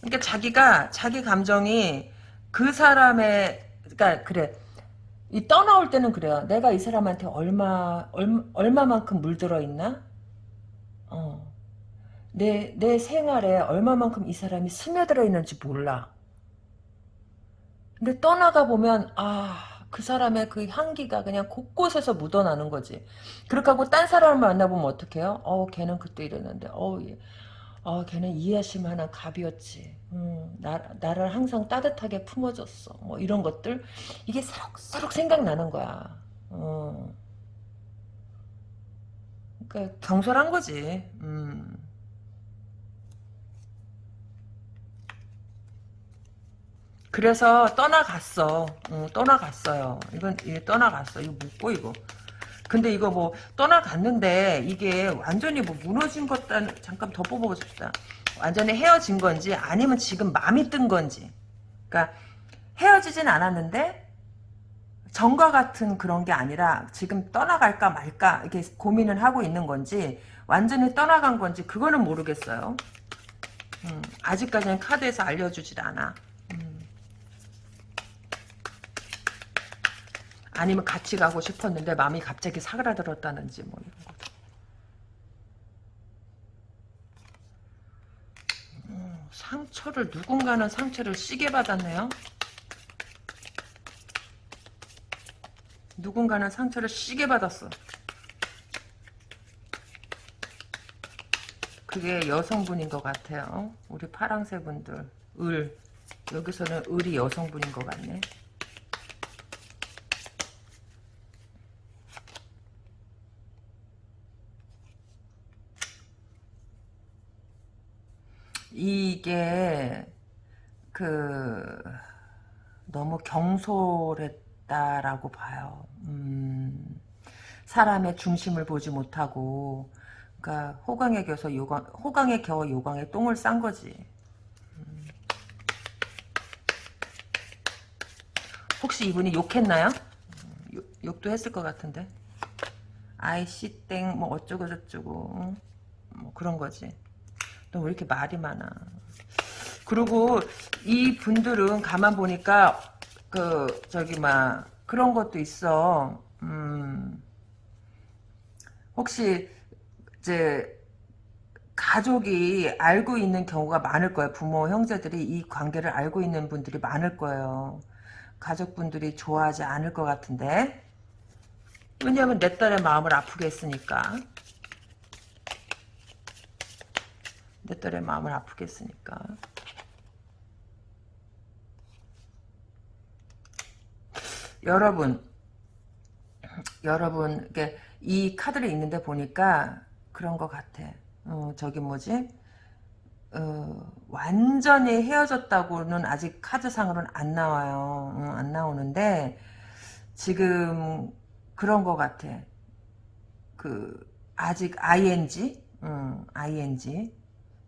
그러니까 자기가 자기 감정이 그 사람의 그러니까 그래 이 떠나올 때는 그래요. 내가 이 사람한테 얼마 얼마 얼마만큼 물들어 있나? 어. 내, 내 생활에 얼마만큼 이 사람이 스며들어 있는지 몰라. 근데 떠나가 보면, 아, 그 사람의 그 향기가 그냥 곳곳에서 묻어나는 거지. 그렇게 하고 딴 사람을 만나보면 어떡해요? 어, 걔는 그때 이랬는데, 어, 얘, 어, 걔는 이해하실 만한 갑이었지. 음, 나, 나를 항상 따뜻하게 품어줬어. 뭐 이런 것들. 이게 새록새록 생각나는 거야. 어. 그러니까 경솔한 거지. 음. 그래서 떠나갔어. 어, 떠나갔어요. 이건 이게 떠나갔어. 이거 묻고 이거. 근데 이거 뭐 떠나갔는데 이게 완전히 뭐 무너진 것 잠깐 더 뽑아보고 싶다. 완전히 헤어진 건지 아니면 지금 마음이 뜬 건지. 그러니까 헤어지진 않았는데 전과 같은 그런 게 아니라 지금 떠나갈까 말까 이렇게 고민을 하고 있는 건지 완전히 떠나간 건지 그거는 모르겠어요. 음, 아직까지는 카드에서 알려주질 않아. 아니면 같이 가고 싶었는데 마음이 갑자기 사그라들었다는지 뭐 이런 거. 음, 상처를 누군가는 상처를 시게 받았네요. 누군가는 상처를 시게 받았어. 그게 여성분인 것 같아요. 우리 파랑새 분들. 을. 여기서는 을이 여성분인 것 같네. 이게 그 너무 경솔했다라고 봐요. 음, 사람의 중심을 보지 못하고 그러니까 호강에 겨서 요강 호강에 겨워 요강에 똥을 싼 거지. 음. 혹시 이분이 욕했나요? 음, 욕, 욕도 했을 것 같은데. 아이씨 땡 뭐 어쩌고 저쩌고 뭐 그런 거지. 너 왜 이렇게 말이 많아? 그리고 이 분들은 가만 보니까 그 저기 막 그런 것도 있어. 음. 혹시 이제 가족이 알고 있는 경우가 많을 거예요. 부모, 형제들이 이 관계를 알고 있는 분들이 많을 거예요. 가족분들이 좋아하지 않을 것 같은데. 왜냐하면 내 딸의 마음을 아프게 했으니까. 내 딸의 마음을 아프게 했으니까. 여러분, 여러분, 이게 이 카드를 읽는데 보니까 그런 것 같아. 어, 저기 뭐지? 어, 완전히 헤어졌다고는 아직 카드상으로는 안 나와요. 어, 안 나오는데 지금 그런 것 같아. 그 아직 ing, 음, ing.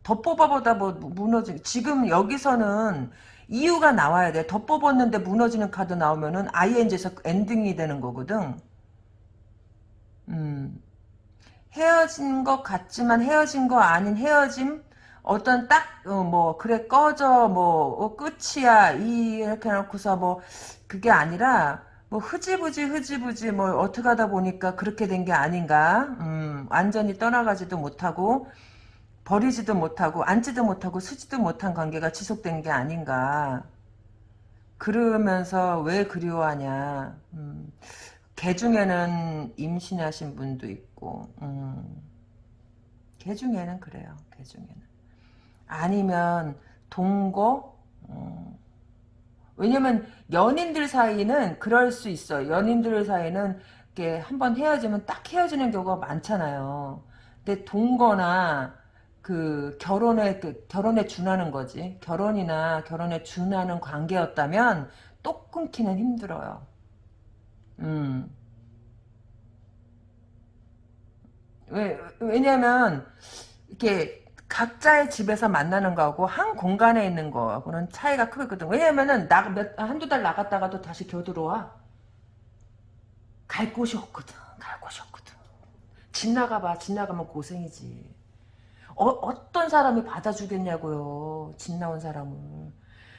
더 뽑아보다 뭐 무너지. 지금 여기서는 이유가 나와야 돼. 더 뽑았는데 무너지는 카드 나오면은 ing에서 엔딩이 되는 거거든. 음. 헤어진 것 같지만 헤어진 거 아닌 헤어짐 어떤 딱뭐 어, 그래 꺼져 뭐 어, 끝이야 이 이렇게 해놓고서 뭐 그게 아니라 뭐 흐지부지 흐지부지 뭐 어떻게 하다 보니까 그렇게 된 게 아닌가 음, 완전히 떠나가지도 못하고 버리지도 못하고 앉지도 못하고 쓰지도 못한 관계가 지속된 게 아닌가 그러면서 왜 그리워하냐 음, 개 중에는 임신하신 분도 있고 음. 개 중에는 그래요. 개 중에는. 아니면 동거 음. 왜냐면 연인들 사이는 그럴 수 있어. 연인들 사이는 이렇게 한번 헤어지면 딱 헤어지는 경우가 많잖아요. 근데 동거나 그 결혼에 그 결혼에 준하는 거지. 결혼이나 결혼에 준하는 관계였다면 또 끊기는 힘들어요. 음. 왜, 왜냐면, 이렇게, 각자의 집에서 만나는 거하고 한 공간에 있는 거하고는 차이가 크거든. 왜냐면은, 나, 몇, 한두 달 나갔다가도 다시 겨들어와. 갈 곳이 없거든. 갈 곳이 없거든. 집 나가봐. 집 나가면 고생이지. 어, 어떤 사람이 받아주겠냐고요. 집 나온 사람을.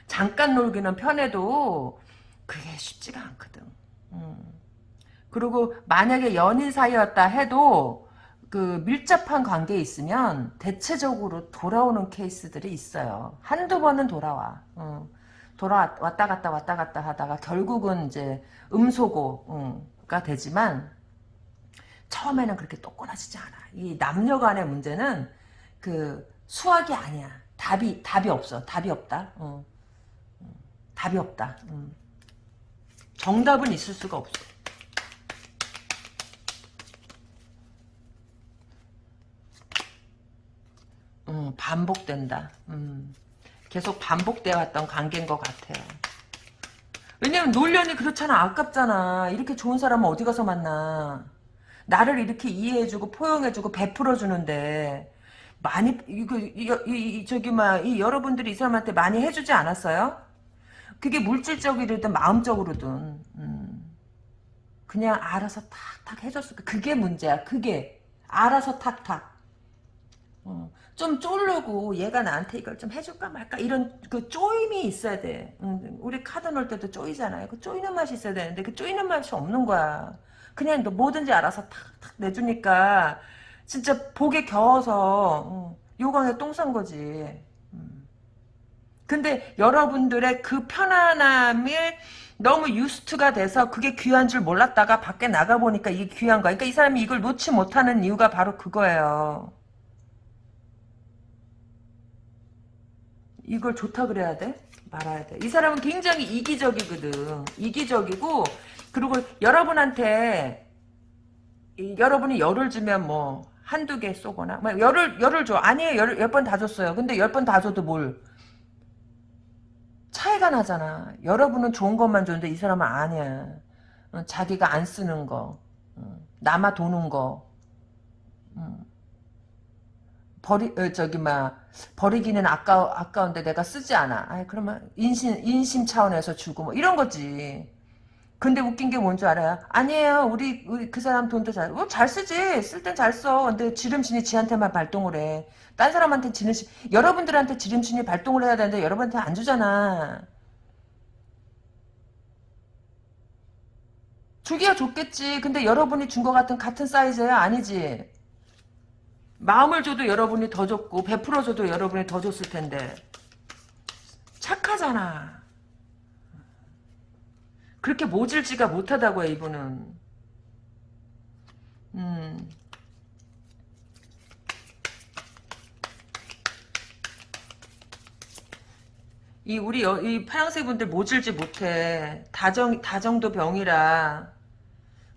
잠깐 놀기는 편해도 그게 쉽지가 않거든. 음. 그리고 만약에 연인 사이였다 해도 그 밀접한 관계에 있으면 대체적으로 돌아오는 케이스들이 있어요. 한두 번은 돌아와. 어. 돌아 왔다 갔다 왔다 갔다 하다가 결국은 이제 음소거가 되지만 처음에는 그렇게 똑같아지지 않아. 이 남녀 간의 문제는 그 수학이 아니야. 답이 답이 없어. 답이 없다. 어. 어. 답이 없다. 음. 정답은 있을 수가 없어. 음, 반복된다. 음, 계속 반복되어 왔던 관계인 것 같아요. 왜냐면 놀려니 그렇잖아. 아깝잖아. 이렇게 좋은 사람은 어디 가서 만나. 나를 이렇게 이해해주고 포용해주고 베풀어주는데 많이 이거 이, 이, 저기 막이 여러분들이 이 사람한테 많이 해주지 않았어요? 그게 물질적이든 마음적으로든 음. 그냥 알아서 탁탁 해줬을 거 그게 문제야. 그게 알아서 탁탁. 어, 좀 쫄르고 얘가 나한테 이걸 좀 해줄까 말까 이런 그 쪼임이 있어야 돼. 응, 우리 카드 넣을 때도 쪼이잖아요. 그 쪼이는 맛이 있어야 되는데 그 쪼이는 맛이 없는 거야. 그냥 너 뭐든지 알아서 탁탁 내주니까 진짜 복에 겨워서 응, 요강에 똥 싼 거지. 음. 근데 여러분들의 그 편안함을 너무 유스트가 돼서 그게 귀한 줄 몰랐다가 밖에 나가보니까 이게 귀한 거야. 그러니까 이 사람이 이걸 놓지 못하는 이유가 바로 그거예요. 이걸 좋다 그래야 돼? 말아야 돼. 이 사람은 굉장히 이기적이거든. 이기적이고 그리고 여러분한테 이, 여러분이 열을 주면 뭐 한두 개 쏘거나 뭐 열을 열을 줘. 아니에요. 열, 열번 다 줬어요. 근데 열 번 다 줘도 뭘 차이가 나잖아. 여러분은 좋은 것만 줬는데 이 사람은 아니야. 어, 자기가 안 쓰는 거. 어, 남아 도는 거. 음. 버리 어, 저기 막 버리기는 아까 아까운데 내가 쓰지 않아. 아 그러면 인심 인심 차원에서 주고 뭐 이런 거지. 근데 웃긴 게 뭔 줄 알아요? 아니에요. 우리, 우리 그 사람 돈도 잘, 어, 잘 쓰지. 쓸 땐 잘 써. 근데 지름신이 지한테만 발동을 해. 딴 사람한테 지름신, 여러분들한테 지름신이 발동을 해야 되는데 여러분한테 안 주잖아. 주기야 좋겠지. 근데 여러분이 준 것 같은 같은 사이즈야? 아니지. 마음을 줘도 여러분이 더 줬고 베풀어줘도 여러분이 더 줬을 텐데 착하잖아. 그렇게 모질지가 못하다고요 이분은. 음. 이 우리 여, 이 파양새 분들 모질지 못해. 다정 다정도 병이라.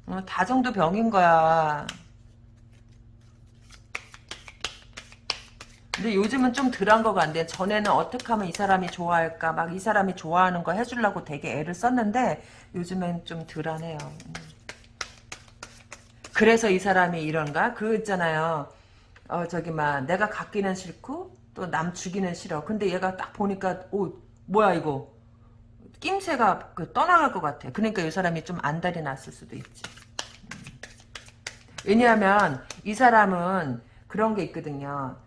어, 다정도 병인 거야. 근데 요즘은 좀 덜한 것 같네. 전에는 어떻게 하면 이 사람이 좋아할까, 막 이 사람이 좋아하는 거 해주려고 되게 애를 썼는데, 요즘엔 좀 덜하네요. 음. 그래서 이 사람이 이런가? 그 있잖아요. 어, 저기, 막, 내가 갖기는 싫고, 또 남 주기는 싫어. 근데 얘가 딱 보니까, 오, 뭐야, 이거. 낌새가 그 떠나갈 것 같아. 그러니까 이 사람이 좀 안달이 났을 수도 있지. 음. 왜냐하면, 이 사람은 그런 게 있거든요.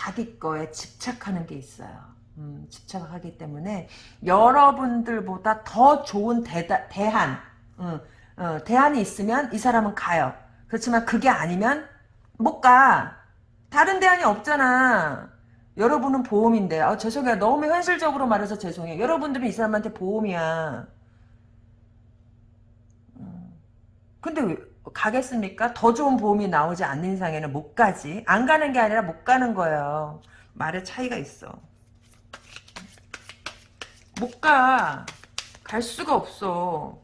자기 거에 집착하는 게 있어요. 음, 집착하기 때문에 여러분들보다 더 좋은 대다, 대안, 음, 어, 대안이 있으면 이 사람은 가요. 그렇지만 그게 아니면 못 가. 다른 대안이 없잖아. 여러분은 보험인데. 아, 죄송해요. 너무 현실적으로 말해서 죄송해요. 여러분들은 이 사람한테 보험이야. 음. 근데 왜, 가겠습니까? 더 좋은 보험이 나오지 않는 이상에는 못 가지. 안 가는 게 아니라 못 가는 거예요. 말의 차이가 있어. 못 가. 갈 수가 없어.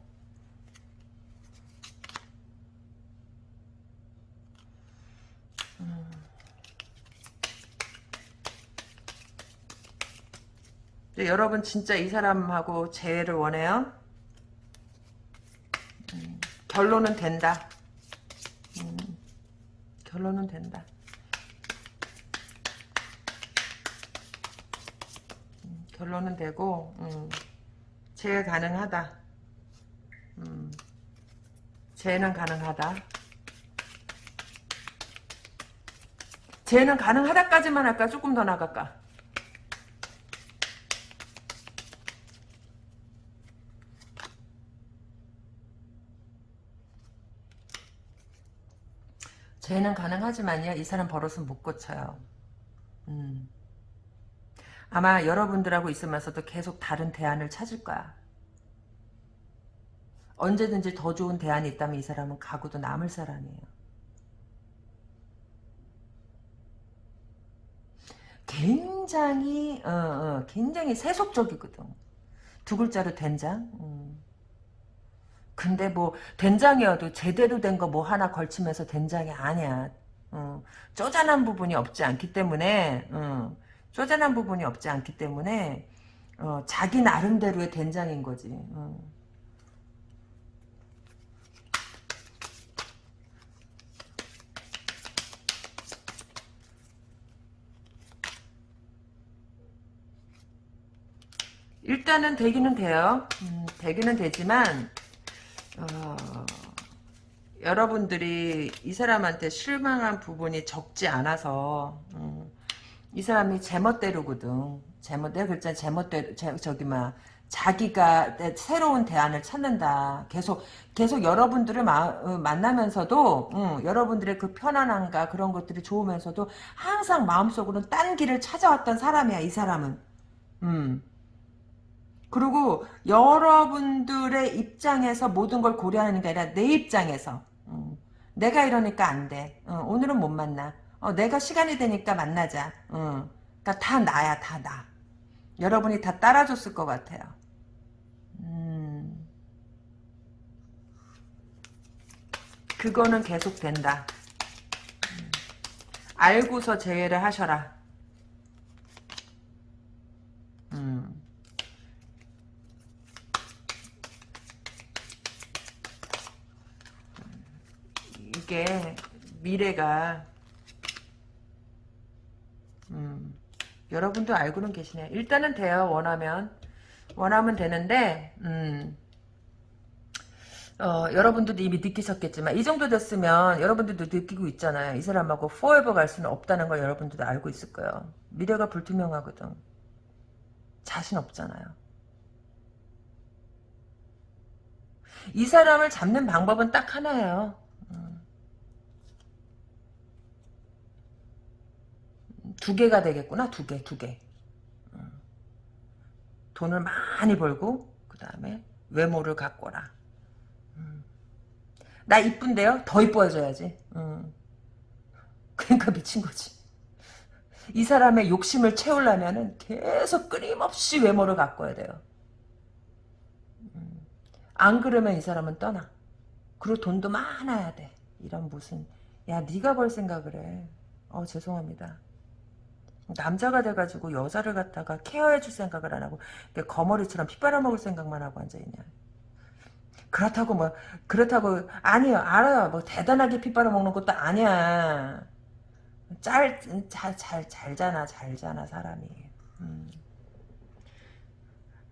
음. 여러분 진짜 이 사람하고 재회를 원해요? 음, 결론은 된다. 음, 결론은 된다. 음, 결론은 되고 음, 재해 가능하다. 음, 재해는 가능하다. 재해는 가능하다까지만 할까? 조금 더 나갈까? 죄는 가능하지만요. 이 사람 버릇은 못 고쳐요. 음. 아마 여러분들하고 있으면서도 계속 다른 대안을 찾을 거야. 언제든지 더 좋은 대안이 있다면 이 사람은 가고도 남을 사람이에요. 굉장히 어, 어, 굉장히 세속적이거든. 두 글자로 된장. 음. 근데 뭐 된장이어도 제대로 된 거 뭐 하나 걸치면서 된장이 아니야. 어, 쪼잔한 부분이 없지 않기 때문에 어, 쪼잔한 부분이 없지 않기 때문에 어, 자기 나름대로의 된장인 거지. 어. 일단은 되기는 돼요. 음, 되기는 되지만 어, 여러분들이 이 사람한테 실망한 부분이 적지 않아서 음, 이 사람이 제멋대로거든. 제멋대로 그랬잖아. 제멋대로 제, 저기 막 자기가 새로운 대안을 찾는다. 계속 계속 여러분들을 마, 어, 만나면서도 음, 여러분들의 그 편안함과 그런 것들이 좋으면서도 항상 마음속으로는 딴 길을 찾아왔던 사람이야. 이 사람은. 음. 그리고 여러분들의 입장에서 모든 걸 고려하는 게 아니라 내 입장에서 음, 내가 이러니까 안 돼. 어, 오늘은 못 만나. 어, 내가 시간이 되니까 만나자. 어, 그러니까 다 나야 다 나. 여러분이 다 따라줬을 것 같아요. 음, 그거는 계속 된다. 음, 알고서 제외를 하셔라. 음. 이게 미래가 음, 여러분도 알고는 계시네요. 일단은 돼요. 원하면 원하면 되는데 음, 어, 여러분들도 이미 느끼셨겠지만 이 정도 됐으면 여러분들도 느끼고 있잖아요. 이 사람하고 forever 갈 수는 없다는 걸 여러분들도 알고 있을 거예요. 미래가 불투명하거든. 자신 없잖아요. 이 사람을 잡는 방법은 딱 하나예요. 두 개가 되겠구나. 두 개, 두 개. 돈을 많이 벌고 그 다음에 외모를 갖거라. 나 이쁜데요? 더 이뻐져야지. 그러니까 미친 거지. 이 사람의 욕심을 채우려면 계속 끊임없이 외모를 가꿔야 돼요. 안 그러면 이 사람은 떠나. 그리고 돈도 많아야 돼. 이런 무슨 야 네가 벌 생각을 해. 어 죄송합니다. 남자가 돼가지고 여자를 갖다가 케어해줄 생각을 안 하고 거머리처럼 피 빨아먹을 생각만 하고 앉아있냐. 그렇다고 뭐 그렇다고 아니요 알아요 뭐 대단하게 피 빨아먹는 것도 아니야. 짤, 잘, 잘, 잘잖아, 잘잖아, 사람이. 음.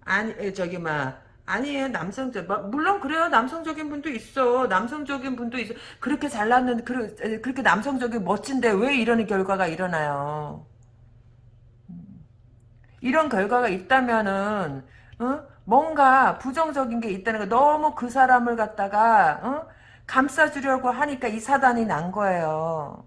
아니, 저기, 막, 아니에요, 남성적, 물론 그래요, 남성적인 분도 있어. 남성적인 분도 있어. 그렇게 잘났는, 그렇게 남성적인 멋진데 왜 이런 결과가 일어나요? 이런 결과가 있다면은 어? 뭔가 부정적인 게 있다는 거 너무 그 사람을 갖다가 어? 감싸주려고 하니까 이 사단이 난 거예요.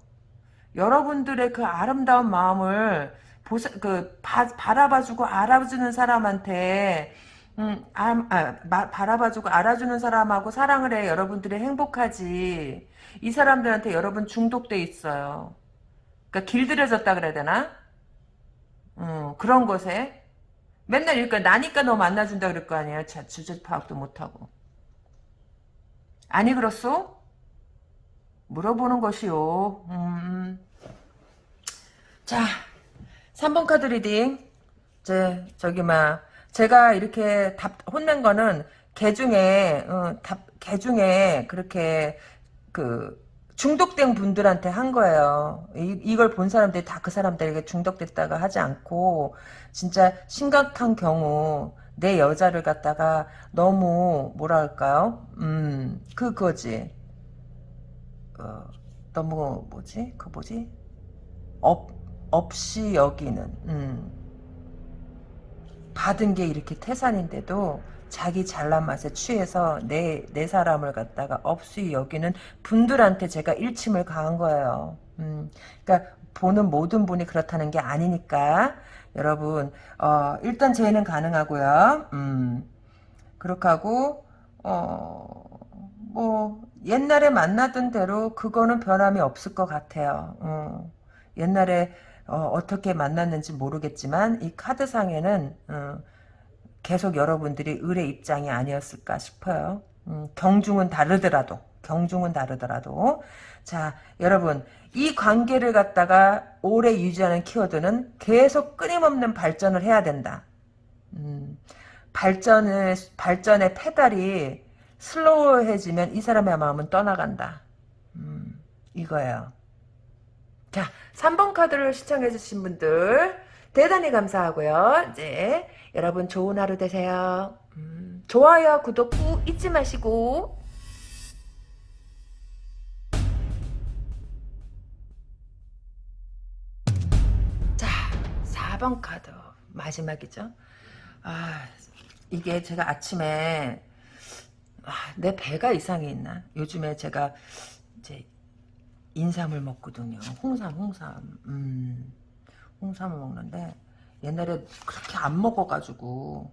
여러분들의 그 아름다운 마음을 보사, 그 바, 바라봐주고 알아주는 사람한테 음, 아, 아, 마, 바라봐주고 알아주는 사람하고 사랑을 해 여러분들이 행복하지 이 사람들한테 여러분 중독돼 있어요. 그러니까 길들여졌다 그래야 되나? 어, 그런 것에 맨날 이러니까 나니까 너 만나준다 그럴 거 아니에요. 자, 주제 파악도 못하고. 아니 그렇소? 물어보는 것이요. 음. 자, 3번 카드 리딩. 제, 저기, 막, 제가 이렇게 답, 혼낸 거는, 개 중에, 어, 답, 개 중에, 그렇게, 그, 중독된 분들한테 한 거예요. 이, 이걸 본 사람들이 다 그 사람들에게 중독됐다가 하지 않고 진짜 심각한 경우 내 여자를 갖다가 너무 뭐랄까요? 음 그거지. 어, 너무 뭐지? 그 뭐지? 업, 업신여기는 음. 받은 게 이렇게 태산인데도 자기 잘난 맛에 취해서 내, 내 사람을 갖다가 업신여기는 분들한테 제가 일침을 가한 거예요. 음, 그러니까 보는 모든 분이 그렇다는 게 아니니까 여러분 어, 일단 재회는 가능하고요. 음, 그렇게 하고 어, 뭐 옛날에 만나던 대로 그거는 변함이 없을 것 같아요. 어, 옛날에 어, 떻게 만났는지 모르겠지만 이 카드상에는 어, 계속 여러분들이 을의 입장이 아니었을까 싶어요. 음, 경중은 다르더라도 경중은 다르더라도 자 여러분 이 관계를 갖다가 오래 유지하는 키워드는 계속 끊임없는 발전을 해야 된다. 음, 발전을 발전의 페달이 슬로우해지면 이 사람의 마음은 떠나간다. 음, 이거예요. 자 3번 카드를 시청해주신 분들 대단히 감사하고요. 이제 여러분 좋은 하루 되세요. 음, 좋아요, 구독 꾹 잊지 마시고 자, 4번 카드 마지막이죠. 아, 이게 제가 아침에 아, 내 배가 이상해 있나? 요즘에 제가 이제 인삼을 먹거든요. 홍삼, 홍삼. 음, 홍삼을 먹는데 옛날에 그렇게 안 먹어가지고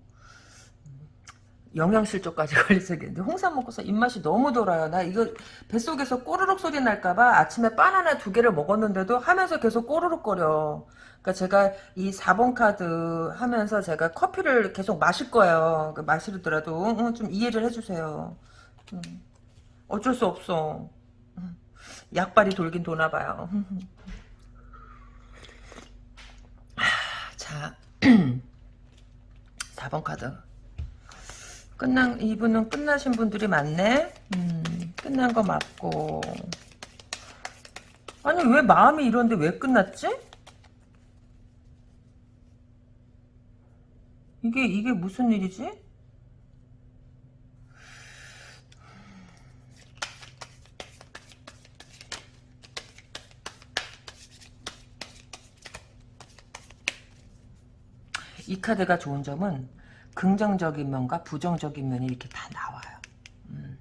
영양실조까지 걸리겠는데 홍삼 먹고서 입맛이 너무 돌아요. 나 이거 뱃속에서 꼬르륵 소리 날까봐 아침에 바나나 두 개를 먹었는데도 하면서 계속 꼬르륵 거려. 그러니까 제가 이 4번 카드 하면서 제가 커피를 계속 마실 거예요. 그 마시더라도 응, 좀 이해를 해주세요. 응. 어쩔 수 없어. 응. 약발이 돌긴 도나 봐요. 자 4번 카드 끝난 이분은 끝나신 분들이 많네. 음, 끝난 거 맞고. 아니 왜 마음이 이런데 왜 끝났지? 이게 이게 무슨 일이지? 이 카드가 좋은 점은 긍정적인 면과 부정적인 면이 이렇게 다 나와요. 음.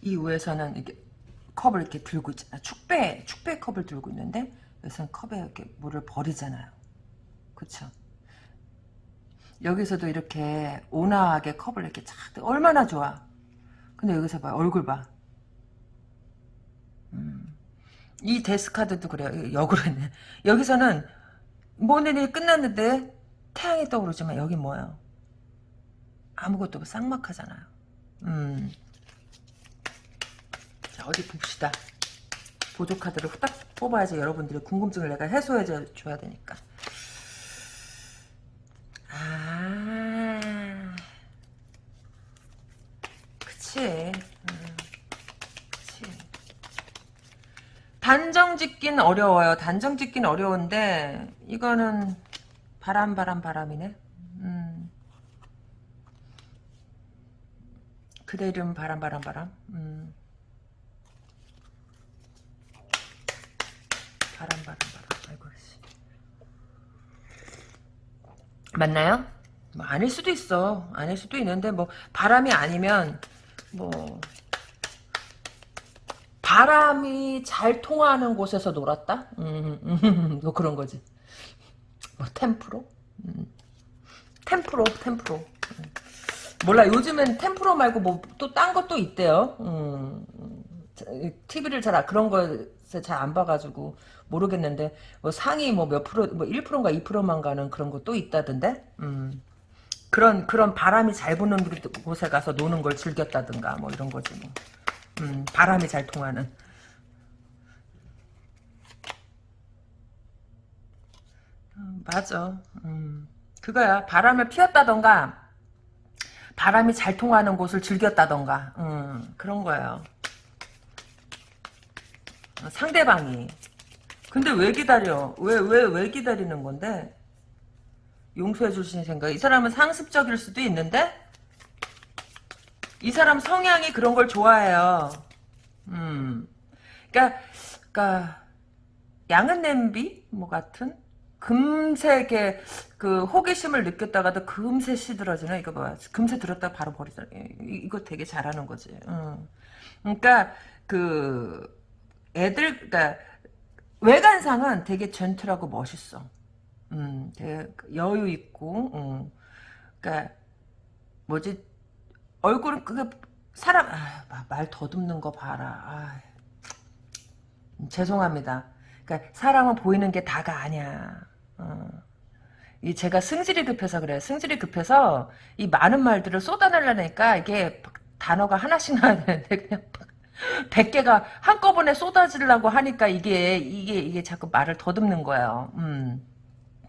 이 위에서는 이렇게 컵을 이렇게 들고 있잖아. 축배, 축배 컵을 들고 있는데 여기서는 컵에 이렇게 물을 버리잖아요. 그쵸? 여기서도 이렇게 온화하게 컵을 이렇게 착 얼마나 좋아. 근데 여기서 봐 얼굴 봐. 음. 이 데스카드도 그래요. 역으로 했네. 여기서는 모든 일이 끝났는데 태양이 떠오르지만 여기 뭐예요? 아무것도 쌍막하잖아요. 음. 자 어디 봅시다. 보조 카드를 후딱 뽑아야지 여러분들의 궁금증을 내가 해소해 줘야 되니까. 아, 그치. 단정 짓긴 어려워요. 단정 짓긴 어려운데 이거는 바람 바람 바람이네. 음. 그대 이름 바람 바람 바람. 음. 바람 바람 바람. 아이고 씨. 맞나요? 뭐 아닐 수도 있어. 아닐 수도 있는데 뭐 바람이 아니면 뭐 바람이 잘 통하는 곳에서 놀았다? 음, 음, 뭐 그런 거지. 뭐 템프로? 음. 템프로, 템프로. 음. 몰라, 요즘엔 템프로 말고 뭐 또 딴 것도 있대요. TV를 잘, 그런 거에 잘안 봐가지고 모르겠는데, 뭐 상위 뭐 몇 프로, 뭐 1%인가 2%만 가는 그런 것도 있다던데? 음. 그런, 그런 바람이 잘 부는 곳에 가서 노는 걸 즐겼다든가, 뭐 이런 거지 뭐. 음, 바람이 잘 통하는. 음, 맞아. 음, 그거야. 바람을 피웠다던가, 바람이 잘 통하는 곳을 즐겼다던가, 음, 그런 거예요. 어, 상대방이. 근데 왜 기다려? 왜, 왜, 왜 기다리는 건데? 용서해 주신 생각. 이 사람은 상습적일 수도 있는데? 이 사람 성향이 그런 걸 좋아해요. 음. 그니까, 그니까, 양은 냄비? 뭐 같은? 게, 그, 호기심을 느꼈다가도 금세 시들어지네. 이거 봐. 금세 들었다 바로 버리잖아. 이거 되게 잘하는 거지. 음. 그니까, 그, 애들, 그니까, 외관상은 되게 젠틀하고 멋있어. 음, 되게 여유 있고, 음. 그니까, 뭐지, 얼굴은 그 사람 아, 말 더듬는 거 봐라. 아, 죄송합니다. 그러니까 사람은 보이는 게 다가 아니야. 어. 이 제가 승질이 급해서 그래요. 승질이 급해서 이 많은 말들을 쏟아내려니까 이게 단어가 하나씩 나야 되는데 그냥 100개가 한꺼번에 쏟아지려고 하니까 이게 이게 이게 자꾸 말을 더듬는 거예요. 음.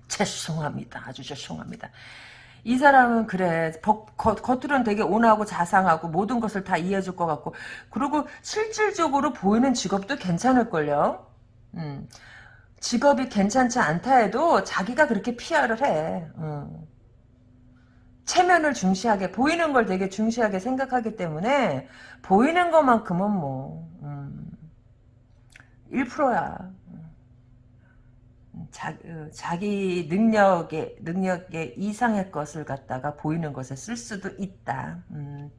죄송합니다. 아주 죄송합니다. 이 사람은 그래 겉, 겉으로는 되게 온화하고 자상하고 모든 것을 다 이해해줄 것 같고 그리고 실질적으로 보이는 직업도 괜찮을걸요 음. 직업이 괜찮지 않다 해도 자기가 그렇게 피아를 해 음. 체면을 중시하게 보이는 걸 되게 중시하게 생각하기 때문에 보이는 것만큼은 뭐 음. 1%야. 자, 어, 자기 능력에 능력에 이상의 것을 갖다가 보이는 것에 쓸 수도 있다. 음.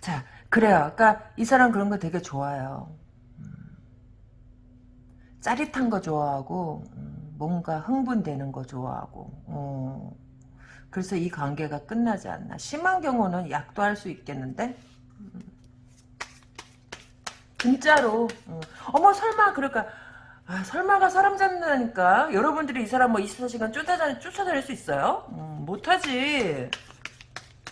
자, 그래요. 그러니까 이 사람 그런 거 되게 좋아요. 음. 짜릿한 거 좋아하고 음, 뭔가 흥분되는 거 좋아하고. 어. 그래서 이 관계가 끝나지 않나. 심한 경우는 약도 할 수 있겠는데. 음. 진짜로. 어. 어머 설마 그럴까. 아, 설마가 사람 잡는다니까. 여러분들이 이 사람 뭐 24시간 쫓아다닐, 쫓아다닐 수 있어요? 음, 못하지.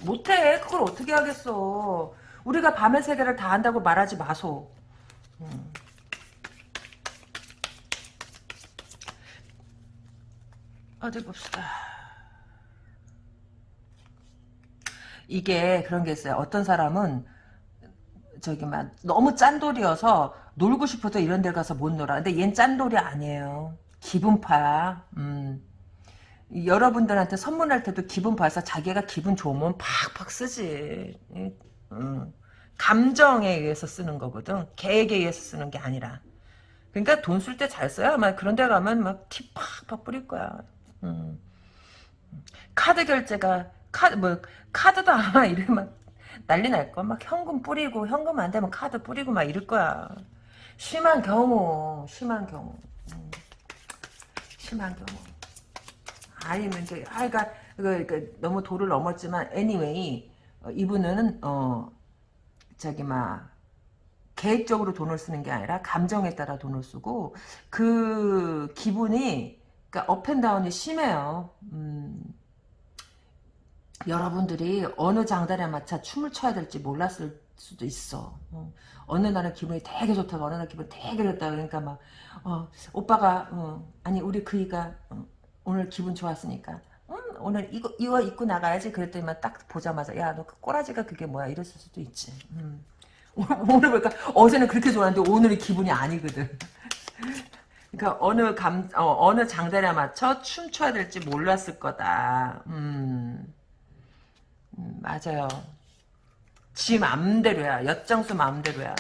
못해. 그걸 어떻게 하겠어. 우리가 밤의 세계를 다 안다고 말하지 마소. 음. 어디 봅시다. 이게 그런 게 있어요. 어떤 사람은 저기 막 너무 짠돌이어서 놀고 싶어도 이런 데 가서 못 놀아. 근데 얜 짠돌이 아니에요. 기분파야. 음. 여러분들한테 선물할 때도 기분 봐서 자기가 기분 좋으면 팍팍 쓰지. 음. 감정에 의해서 쓰는 거거든. 계획에 의해서 쓰는 게 아니라. 그러니까 돈 쓸 때 잘 써야 막 그런 데 가면 막 티 팍팍 뿌릴 거야. 음. 카드 결제가 카드 뭐 카드도 이러면 난리 날 거. 막 현금 뿌리고 현금 안 되면 카드 뿌리고 막 이럴 거야. 심한 경우, 심한 경우, 음. 심한 경우. 아니면 이제 아이가 그, 그 너무 도를 넘었지만 anyway 어, 이분은 어 저기 막 계획적으로 돈을 쓰는 게 아니라 감정에 따라 돈을 쓰고 그 기분이 그러니까 up and down이 심해요. 음. 여러분들이 어느 장단에 맞춰 춤을 춰야 될지 몰랐을 수도 있어. 어느 날은 기분이 되게 좋다가 어느 날 기분이 되게 좋다 그러니까 막 어, 오빠가 어, 아니 우리 그이가 어, 오늘 기분 좋았으니까 음, 오늘 이거 이거 입고 나가야지 그랬더니만 딱 보자마자 야 너 그 꼬라지가 그게 뭐야 이랬을 수도 있지. 음. 오늘 보니까 어제는 그렇게 좋았는데 오늘은 기분이 아니거든. 그러니까 어느 감 어, 느 장단에 맞춰 춤춰야 될지 몰랐을 거다. 음. 음, 맞아요. 지 맘대로야. 엿장수 맘대로야.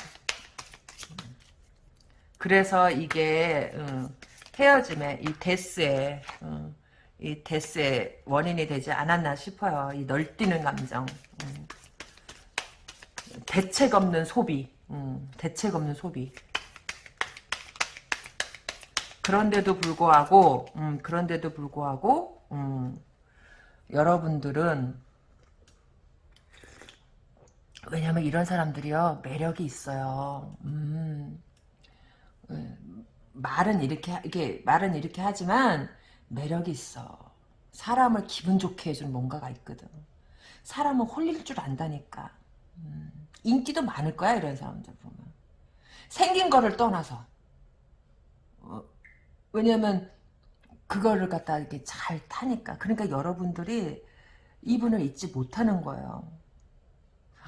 그래서 이게 음, 헤어짐의 이 데스에 음, 이 데스의 원인이 되지 않았나 싶어요. 이 널뛰는 감정. 음. 대책 없는 소비. 음, 대책 없는 소비. 그런데도 불구하고 음, 그런데도 불구하고 음, 여러분들은 왜냐면 이런 사람들이요 매력이 있어요. 음, 음, 말은 이렇게 이게 말은 이렇게 하지만 매력이 있어. 사람을 기분 좋게 해주는 뭔가가 있거든. 사람은 홀릴 줄 안다니까. 음, 인기도 많을 거야 이런 사람들 보면. 생긴 거를 떠나서. 어, 왜냐면 그거를 갖다 이렇게 잘 타니까. 그러니까 여러분들이 이분을 잊지 못하는 거예요.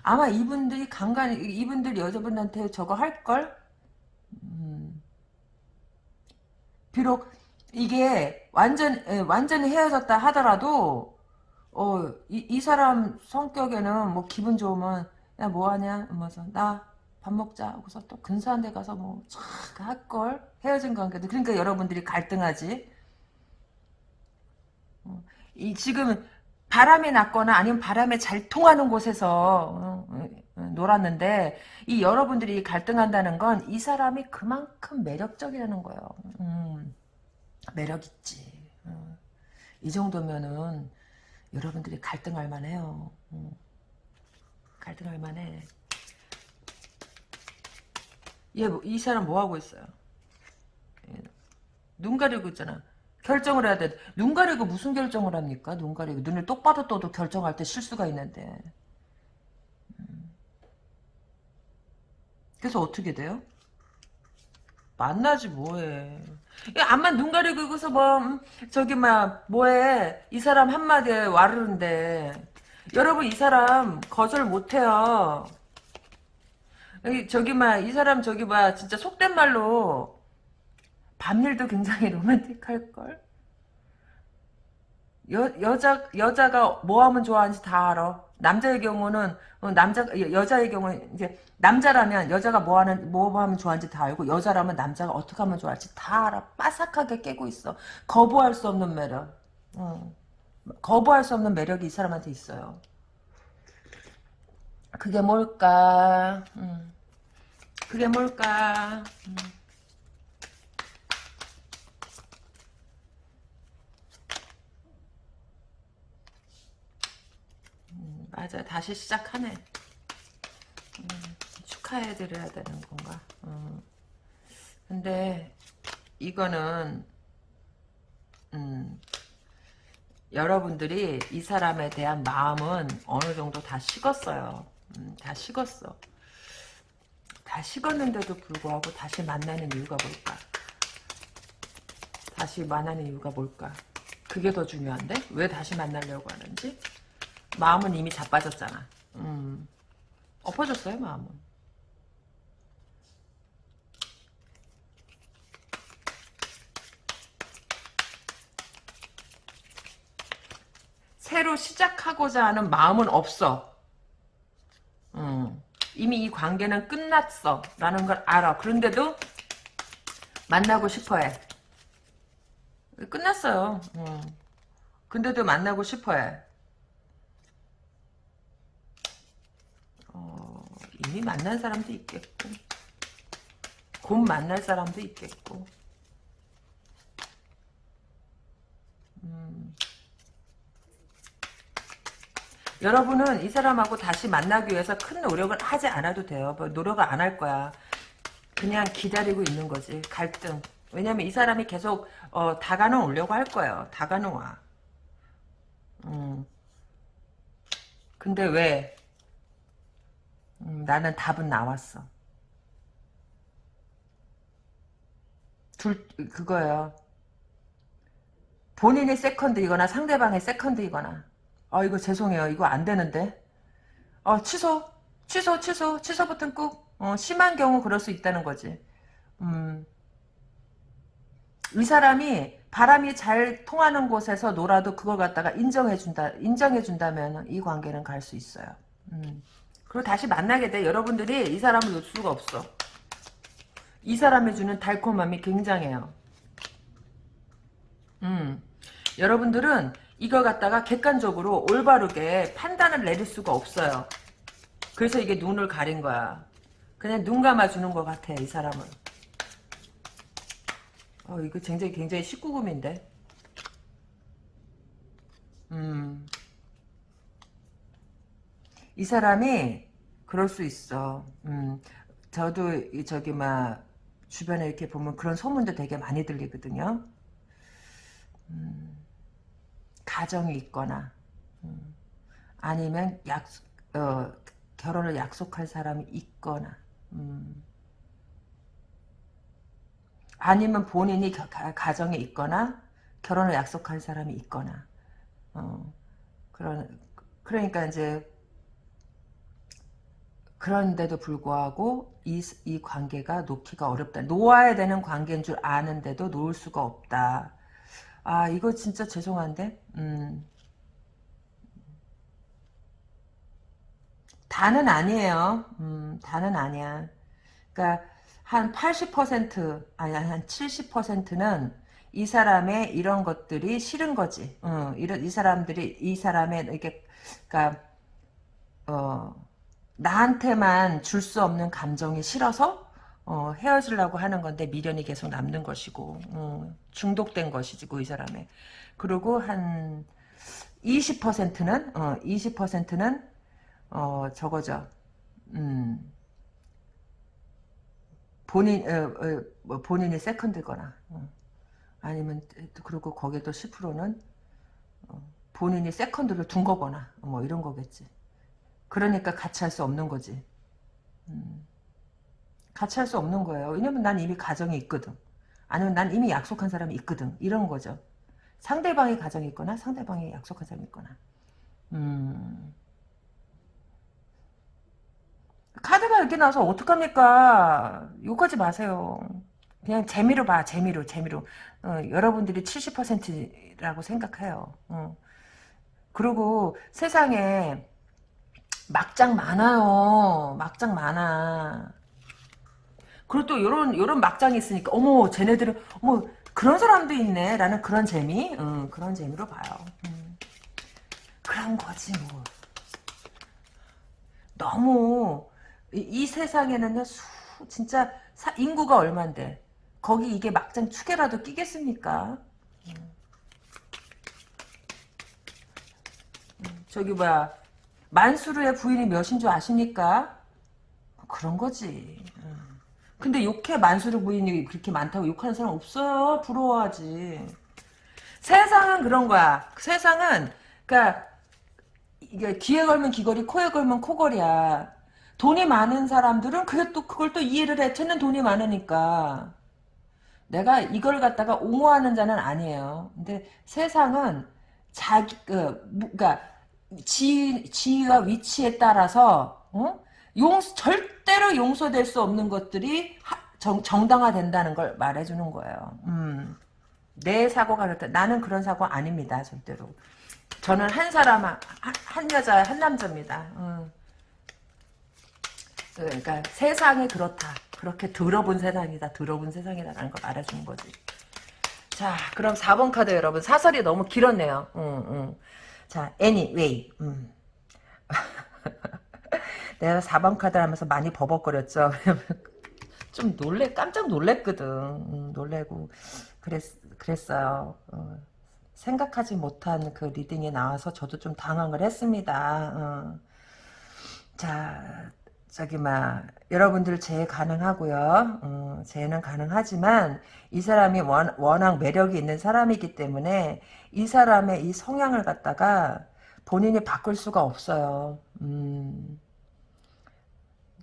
아마 이분들이 간간히 이분들 여자분한테 저거 할 걸? 음. 비록 이게 완전 완전히 헤어졌다 하더라도 어, 이, 이 사람 성격에는 뭐 기분 좋으면 야 뭐하냐? 하면서 나 밥 먹자 하고서 또 근사한 데 가서 뭐촥 할걸? 헤어진 관계도. 그러니까 여러분들이 갈등하지. 어, 이 지금 바람이 났거나 아니면 바람에 잘 통하는 곳에서 어, 어, 어, 놀았는데 이 여러분들이 갈등한다는 건 이 사람이 그만큼 매력적이라는 거예요. 음, 매력 있지. 이 정도면은 여러분들이 갈등할 만해요. 음, 갈등할 만해. 얘, 뭐, 이 사람 뭐 하고 있어요? 눈 가리고 있잖아. 결정을 해야 돼. 눈 가리고 무슨 결정을 합니까? 눈 가리고. 눈을 똑바로 떠도 결정할 때 실수가 있는데. 음. 그래서 어떻게 돼요? 만나지 뭐해. 암만 눈 가리고 있어서 뭐 음, 저기 막 뭐해. 이 사람 한마디에 와르는데. 여러분 이 사람 거절 못해요. 저기 막 이 사람 저기 막 진짜 속된 말로 밤일도 굉장히 로맨틱할걸? 여, 여자, 여자가 뭐 하면 좋아하는지 다 알아. 남자의 경우는 어, 남자 여자의 경우는 이제 남자라면 여자가 뭐 하는 뭐 하면 좋아하는지 다 알고 여자라면 남자가 어떻게 하면 좋아할지 다 알아. 빠삭하게 깨고 있어. 거부할 수 없는 매력. 어. 거부할 수 없는 매력이 이 사람한테 있어요. 그게 뭘까? 음. 그게 뭘까? 음. 맞아. 다시 시작하네. 음, 축하해드려야 되는 건가? 음. 근데 이거는 음, 여러분들이 이 사람에 대한 마음은 어느 정도 다 식었어요. 음, 다 식었어. 다 식었는데도 불구하고 다시 만나는 이유가 뭘까? 다시 만나는 이유가 뭘까? 그게 더 중요한데? 왜 다시 만나려고 하는지? 마음은 이미 자빠졌잖아. 음. 엎어졌어요, 마음은. 새로 시작하고자 하는 마음은 없어. 음. 이미 이 관계는 끝났어. 라는 걸 알아. 그런데도 만나고 싶어해. 끝났어요. 음. 근데도 만나고 싶어해. 이미 만난 사람도 있겠고 곧 만날 사람도 있겠고 음. 여러분은 이 사람하고 다시 만나기 위해서 큰 노력을 하지 않아도 돼요. 뭐 노력을 안 할 거야. 그냥 기다리고 있는 거지. 갈등. 왜냐면 이 사람이 계속 어, 다가는 오려고 할 거예요. 다가는 와. 음. 근데 왜? 음, 나는 답은 나왔어. 둘 그거예요. 본인이 세컨드이거나 상대방이 세컨드이거나 아 이거 죄송해요. 이거 안 되는데. 어 취소 취소 취소 취소 버튼 꾹. 어, 심한 경우 그럴 수 있다는 거지. 음. 이 사람이 바람이 잘 통하는 곳에서 놀아도 그걸 갖다가 인정해준다, 인정해준다면 이 관계는 갈 수 있어요. 음. 그리고 다시 만나게 돼. 여러분들이 이 사람을 놓을 수가 없어. 이 사람이 주는 달콤함이 굉장해요. 음. 여러분들은 이걸 갖다가 객관적으로 올바르게 판단을 내릴 수가 없어요. 그래서 이게 눈을 가린 거야. 그냥 눈 감아주는 것 같아, 이 사람은. 어, 이거 굉장히, 굉장히 19금인데. 음. 이 사람이 그럴 수 있어. 음. 저도, 저기, 막, 주변에 이렇게 보면 그런 소문도 되게 많이 들리거든요. 음. 가정이 있거나, 음. 아니면 약, 어, 결혼을 약속할 사람이 있거나, 음. 아니면 본인이 가, 가정에 있거나 결혼을 약속한 사람이 있거나 어, 그런 그러니까 이제 그런데도 불구하고 이, 이 관계가 놓기가 어렵다. 놓아야 되는 관계인 줄 아는데도 놓을 수가 없다. 아 이거 진짜 죄송한데 음. 다는 아니에요. 음, 다는 아니야. 그러니까 한 80% 아니 한 70%는 이 사람의 이런 것들이 싫은 거지. 어, 이런 이 사람들이 이 사람의 이렇게 그러니까 어, 나한테만 줄 수 없는 감정이 싫어서 어, 헤어지려고 하는 건데 미련이 계속 남는 것이고 어, 중독된 것이고 이 사람의 그리고 한 20%는 어, 20%는 어, 저거죠. 음. 본인 어, 어, 뭐 본인이 세컨드거나 어. 아니면 그리고 거기에 또 10%는 어, 본인이 세컨드를 둔 거거나 뭐 이런 거겠지. 그러니까 같이 할 수 없는 거지. 음. 같이 할 수 없는 거예요. 왜냐면 난 이미 가정이 있거든. 아니면 난 이미 약속한 사람이 있거든. 이런 거죠. 상대방의 가정이 있거나 상대방이 약속한 사람이 있거나. 음. 카드가 이렇게 나와서 어떡합니까? 욕하지 마세요. 그냥 재미로 봐, 재미로, 재미로. 어, 여러분들이 70%라고 생각해요. 어. 그리고 세상에 막장 많아요. 막장 많아. 그리고 또 요런 요런 막장이 있으니까 어머 쟤네들은 어머 그런 사람도 있네 라는 그런 재미 음, 그런 재미로 봐요. 음. 그런 거지 뭐. 너무 이, 이 세상에는요 수, 진짜 사, 인구가 얼만데 거기 이게 막장 축에라도 끼겠습니까? 음. 음, 저기 뭐야 만수르의 부인이 몇인 줄 아십니까? 그런 거지. 음. 근데 욕해 만수르 부인이 그렇게 많다고 욕하는 사람 없어요. 부러워하지. 세상은 그런 거야. 세상은 그러니까 이게 귀에 걸면 귀걸이, 코에 걸면 코걸이야. 돈이 많은 사람들은 그게 또 그걸 또 이해를 해. 쟤는 돈이 많으니까. 내가 이걸 갖다가 옹호하는 자는 아니에요. 근데 세상은 자기 그 그러니까 지 지위와 위치에 따라서 어? 용 절대로 용서될 수 없는 것들이 하, 정, 정당화된다는 걸 말해주는 거예요. 음. 내 사고가 그렇다. 나는 그런 사고 아닙니다. 절대로. 저는 한 사람, 한, 한 여자, 한 남자입니다. 음. 그러니까 세상이 그렇다. 그렇게 더러운 세상이다. 더러운 세상이다라는 걸 말해주는 거지. 자, 그럼 4번 카드 여러분. 사설이 너무 길었네요. 음, 음. 자, anyway. 음. 내가 4번 카드 하면서 많이 버벅거렸죠. 좀 놀래, 깜짝 놀랬거든. 음, 놀래고. 그랬, 그랬어요. 어. 생각하지 못한 그 reading이 나와서 저도 좀 당황을 했습니다. 어. 자, 저기 막 여러분들 재 가능하고요. 어, 재는 가능하지만 이 사람이 원, 워낙 매력이 있는 사람이기 때문에 이 사람의 이 성향을 갖다가 본인이 바꿀 수가 없어요. 음,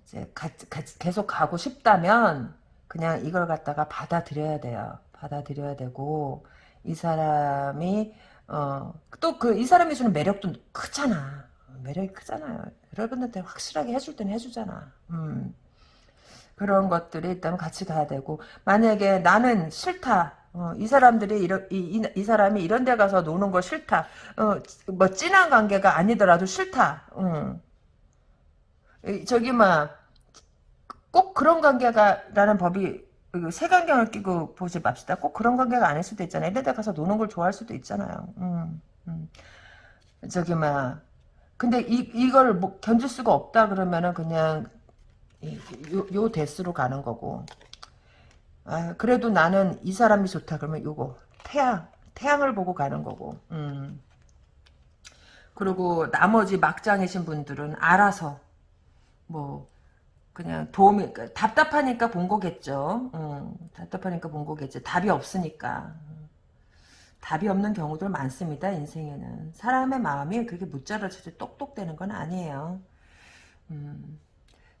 이제 가, 가, 계속 가고 싶다면 그냥 이걸 갖다가 받아들여야 돼요. 받아들여야 되고 이 사람이 어, 또 그 이 사람이 주는 매력도 크잖아. 매력이 크잖아요. 여러분한테 확실하게 해줄 때는 해주잖아. 음. 그런 것들이 있다면 같이 가야 되고 만약에 나는 싫다. 어, 이 사람들이 이런 이, 이, 이, 사람이 이런 데 가서 노는 거 싫다. 어, 뭐 진한 관계가 아니더라도 싫다. 음. 저기 막꼭 그런 관계가라는 법이 색안경을 끼고 보지 맙시다. 꼭 그런 관계가 아닐 수도 있잖아요. 이런 데 가서 노는 걸 좋아할 수도 있잖아요. 음, 음. 저기 막 근데 이, 이걸 뭐 견딜 수가 없다 그러면은 그냥 요, 요 대수로 가는 거고 아, 그래도 나는 이 사람이 좋다 그러면 요거 태양 태양을 보고 가는 거고 음. 그리고 나머지 막장이신 분들은 알아서 뭐 그냥 도움이 답답하니까 본 거겠죠 음, 답답하니까 본 거겠죠 답이 없으니까 답이 없는 경우들 많습니다. 인생에는. 사람의 마음이 그렇게 무자라지게 똑똑되는 건 아니에요. 음,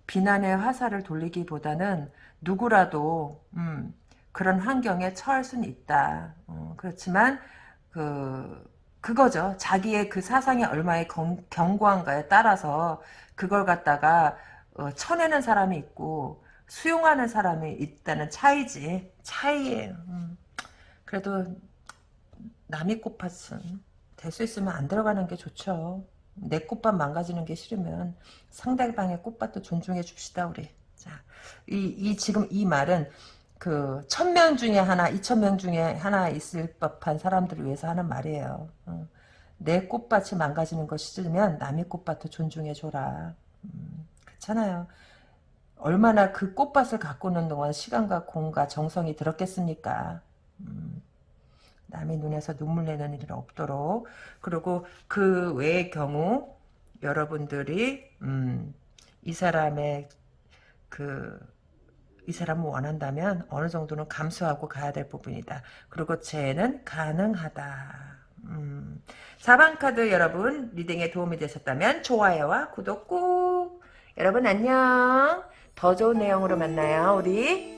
비난의 화살을 돌리기보다는 누구라도 음, 그런 환경에 처할 수는 있다. 어, 그렇지만 그 그거죠. 자기의 그 사상이 얼마의 경, 견고한가에 따라서 그걸 갖다가 어, 쳐내는 사람이 있고 수용하는 사람이 있다는 차이지. 차이예요. 음. 그래도 남의 꽃밭은 될 수 있으면 안 들어가는 게 좋죠. 내 꽃밭 망가지는 게 싫으면 상대방의 꽃밭도 존중해 줍시다 우리. 자, 이, 이 지금 이 말은 그 천 명 중에 하나, 이천 명 중에 하나 있을 법한 사람들을 위해서 하는 말이에요. 어. 내 꽃밭이 망가지는 것이 싫으면 남의 꽃밭도 존중해 줘라. 음, 그렇잖아요. 얼마나 그 꽃밭을 가꾸는 동안 시간과 공과 정성이 들었겠습니까? 음, 남의 눈에서 눈물 내는 일은 없도록 그리고 그 외의 경우 여러분들이 음, 이 사람의 그 이 사람을 원한다면 어느 정도는 감수하고 가야 될 부분이다. 그리고 쟤는 가능하다. 음. 4번 카드 여러분 리딩에 도움이 되셨다면 좋아요와 구독 꾹 여러분 안녕 더 좋은 내용으로 만나요 우리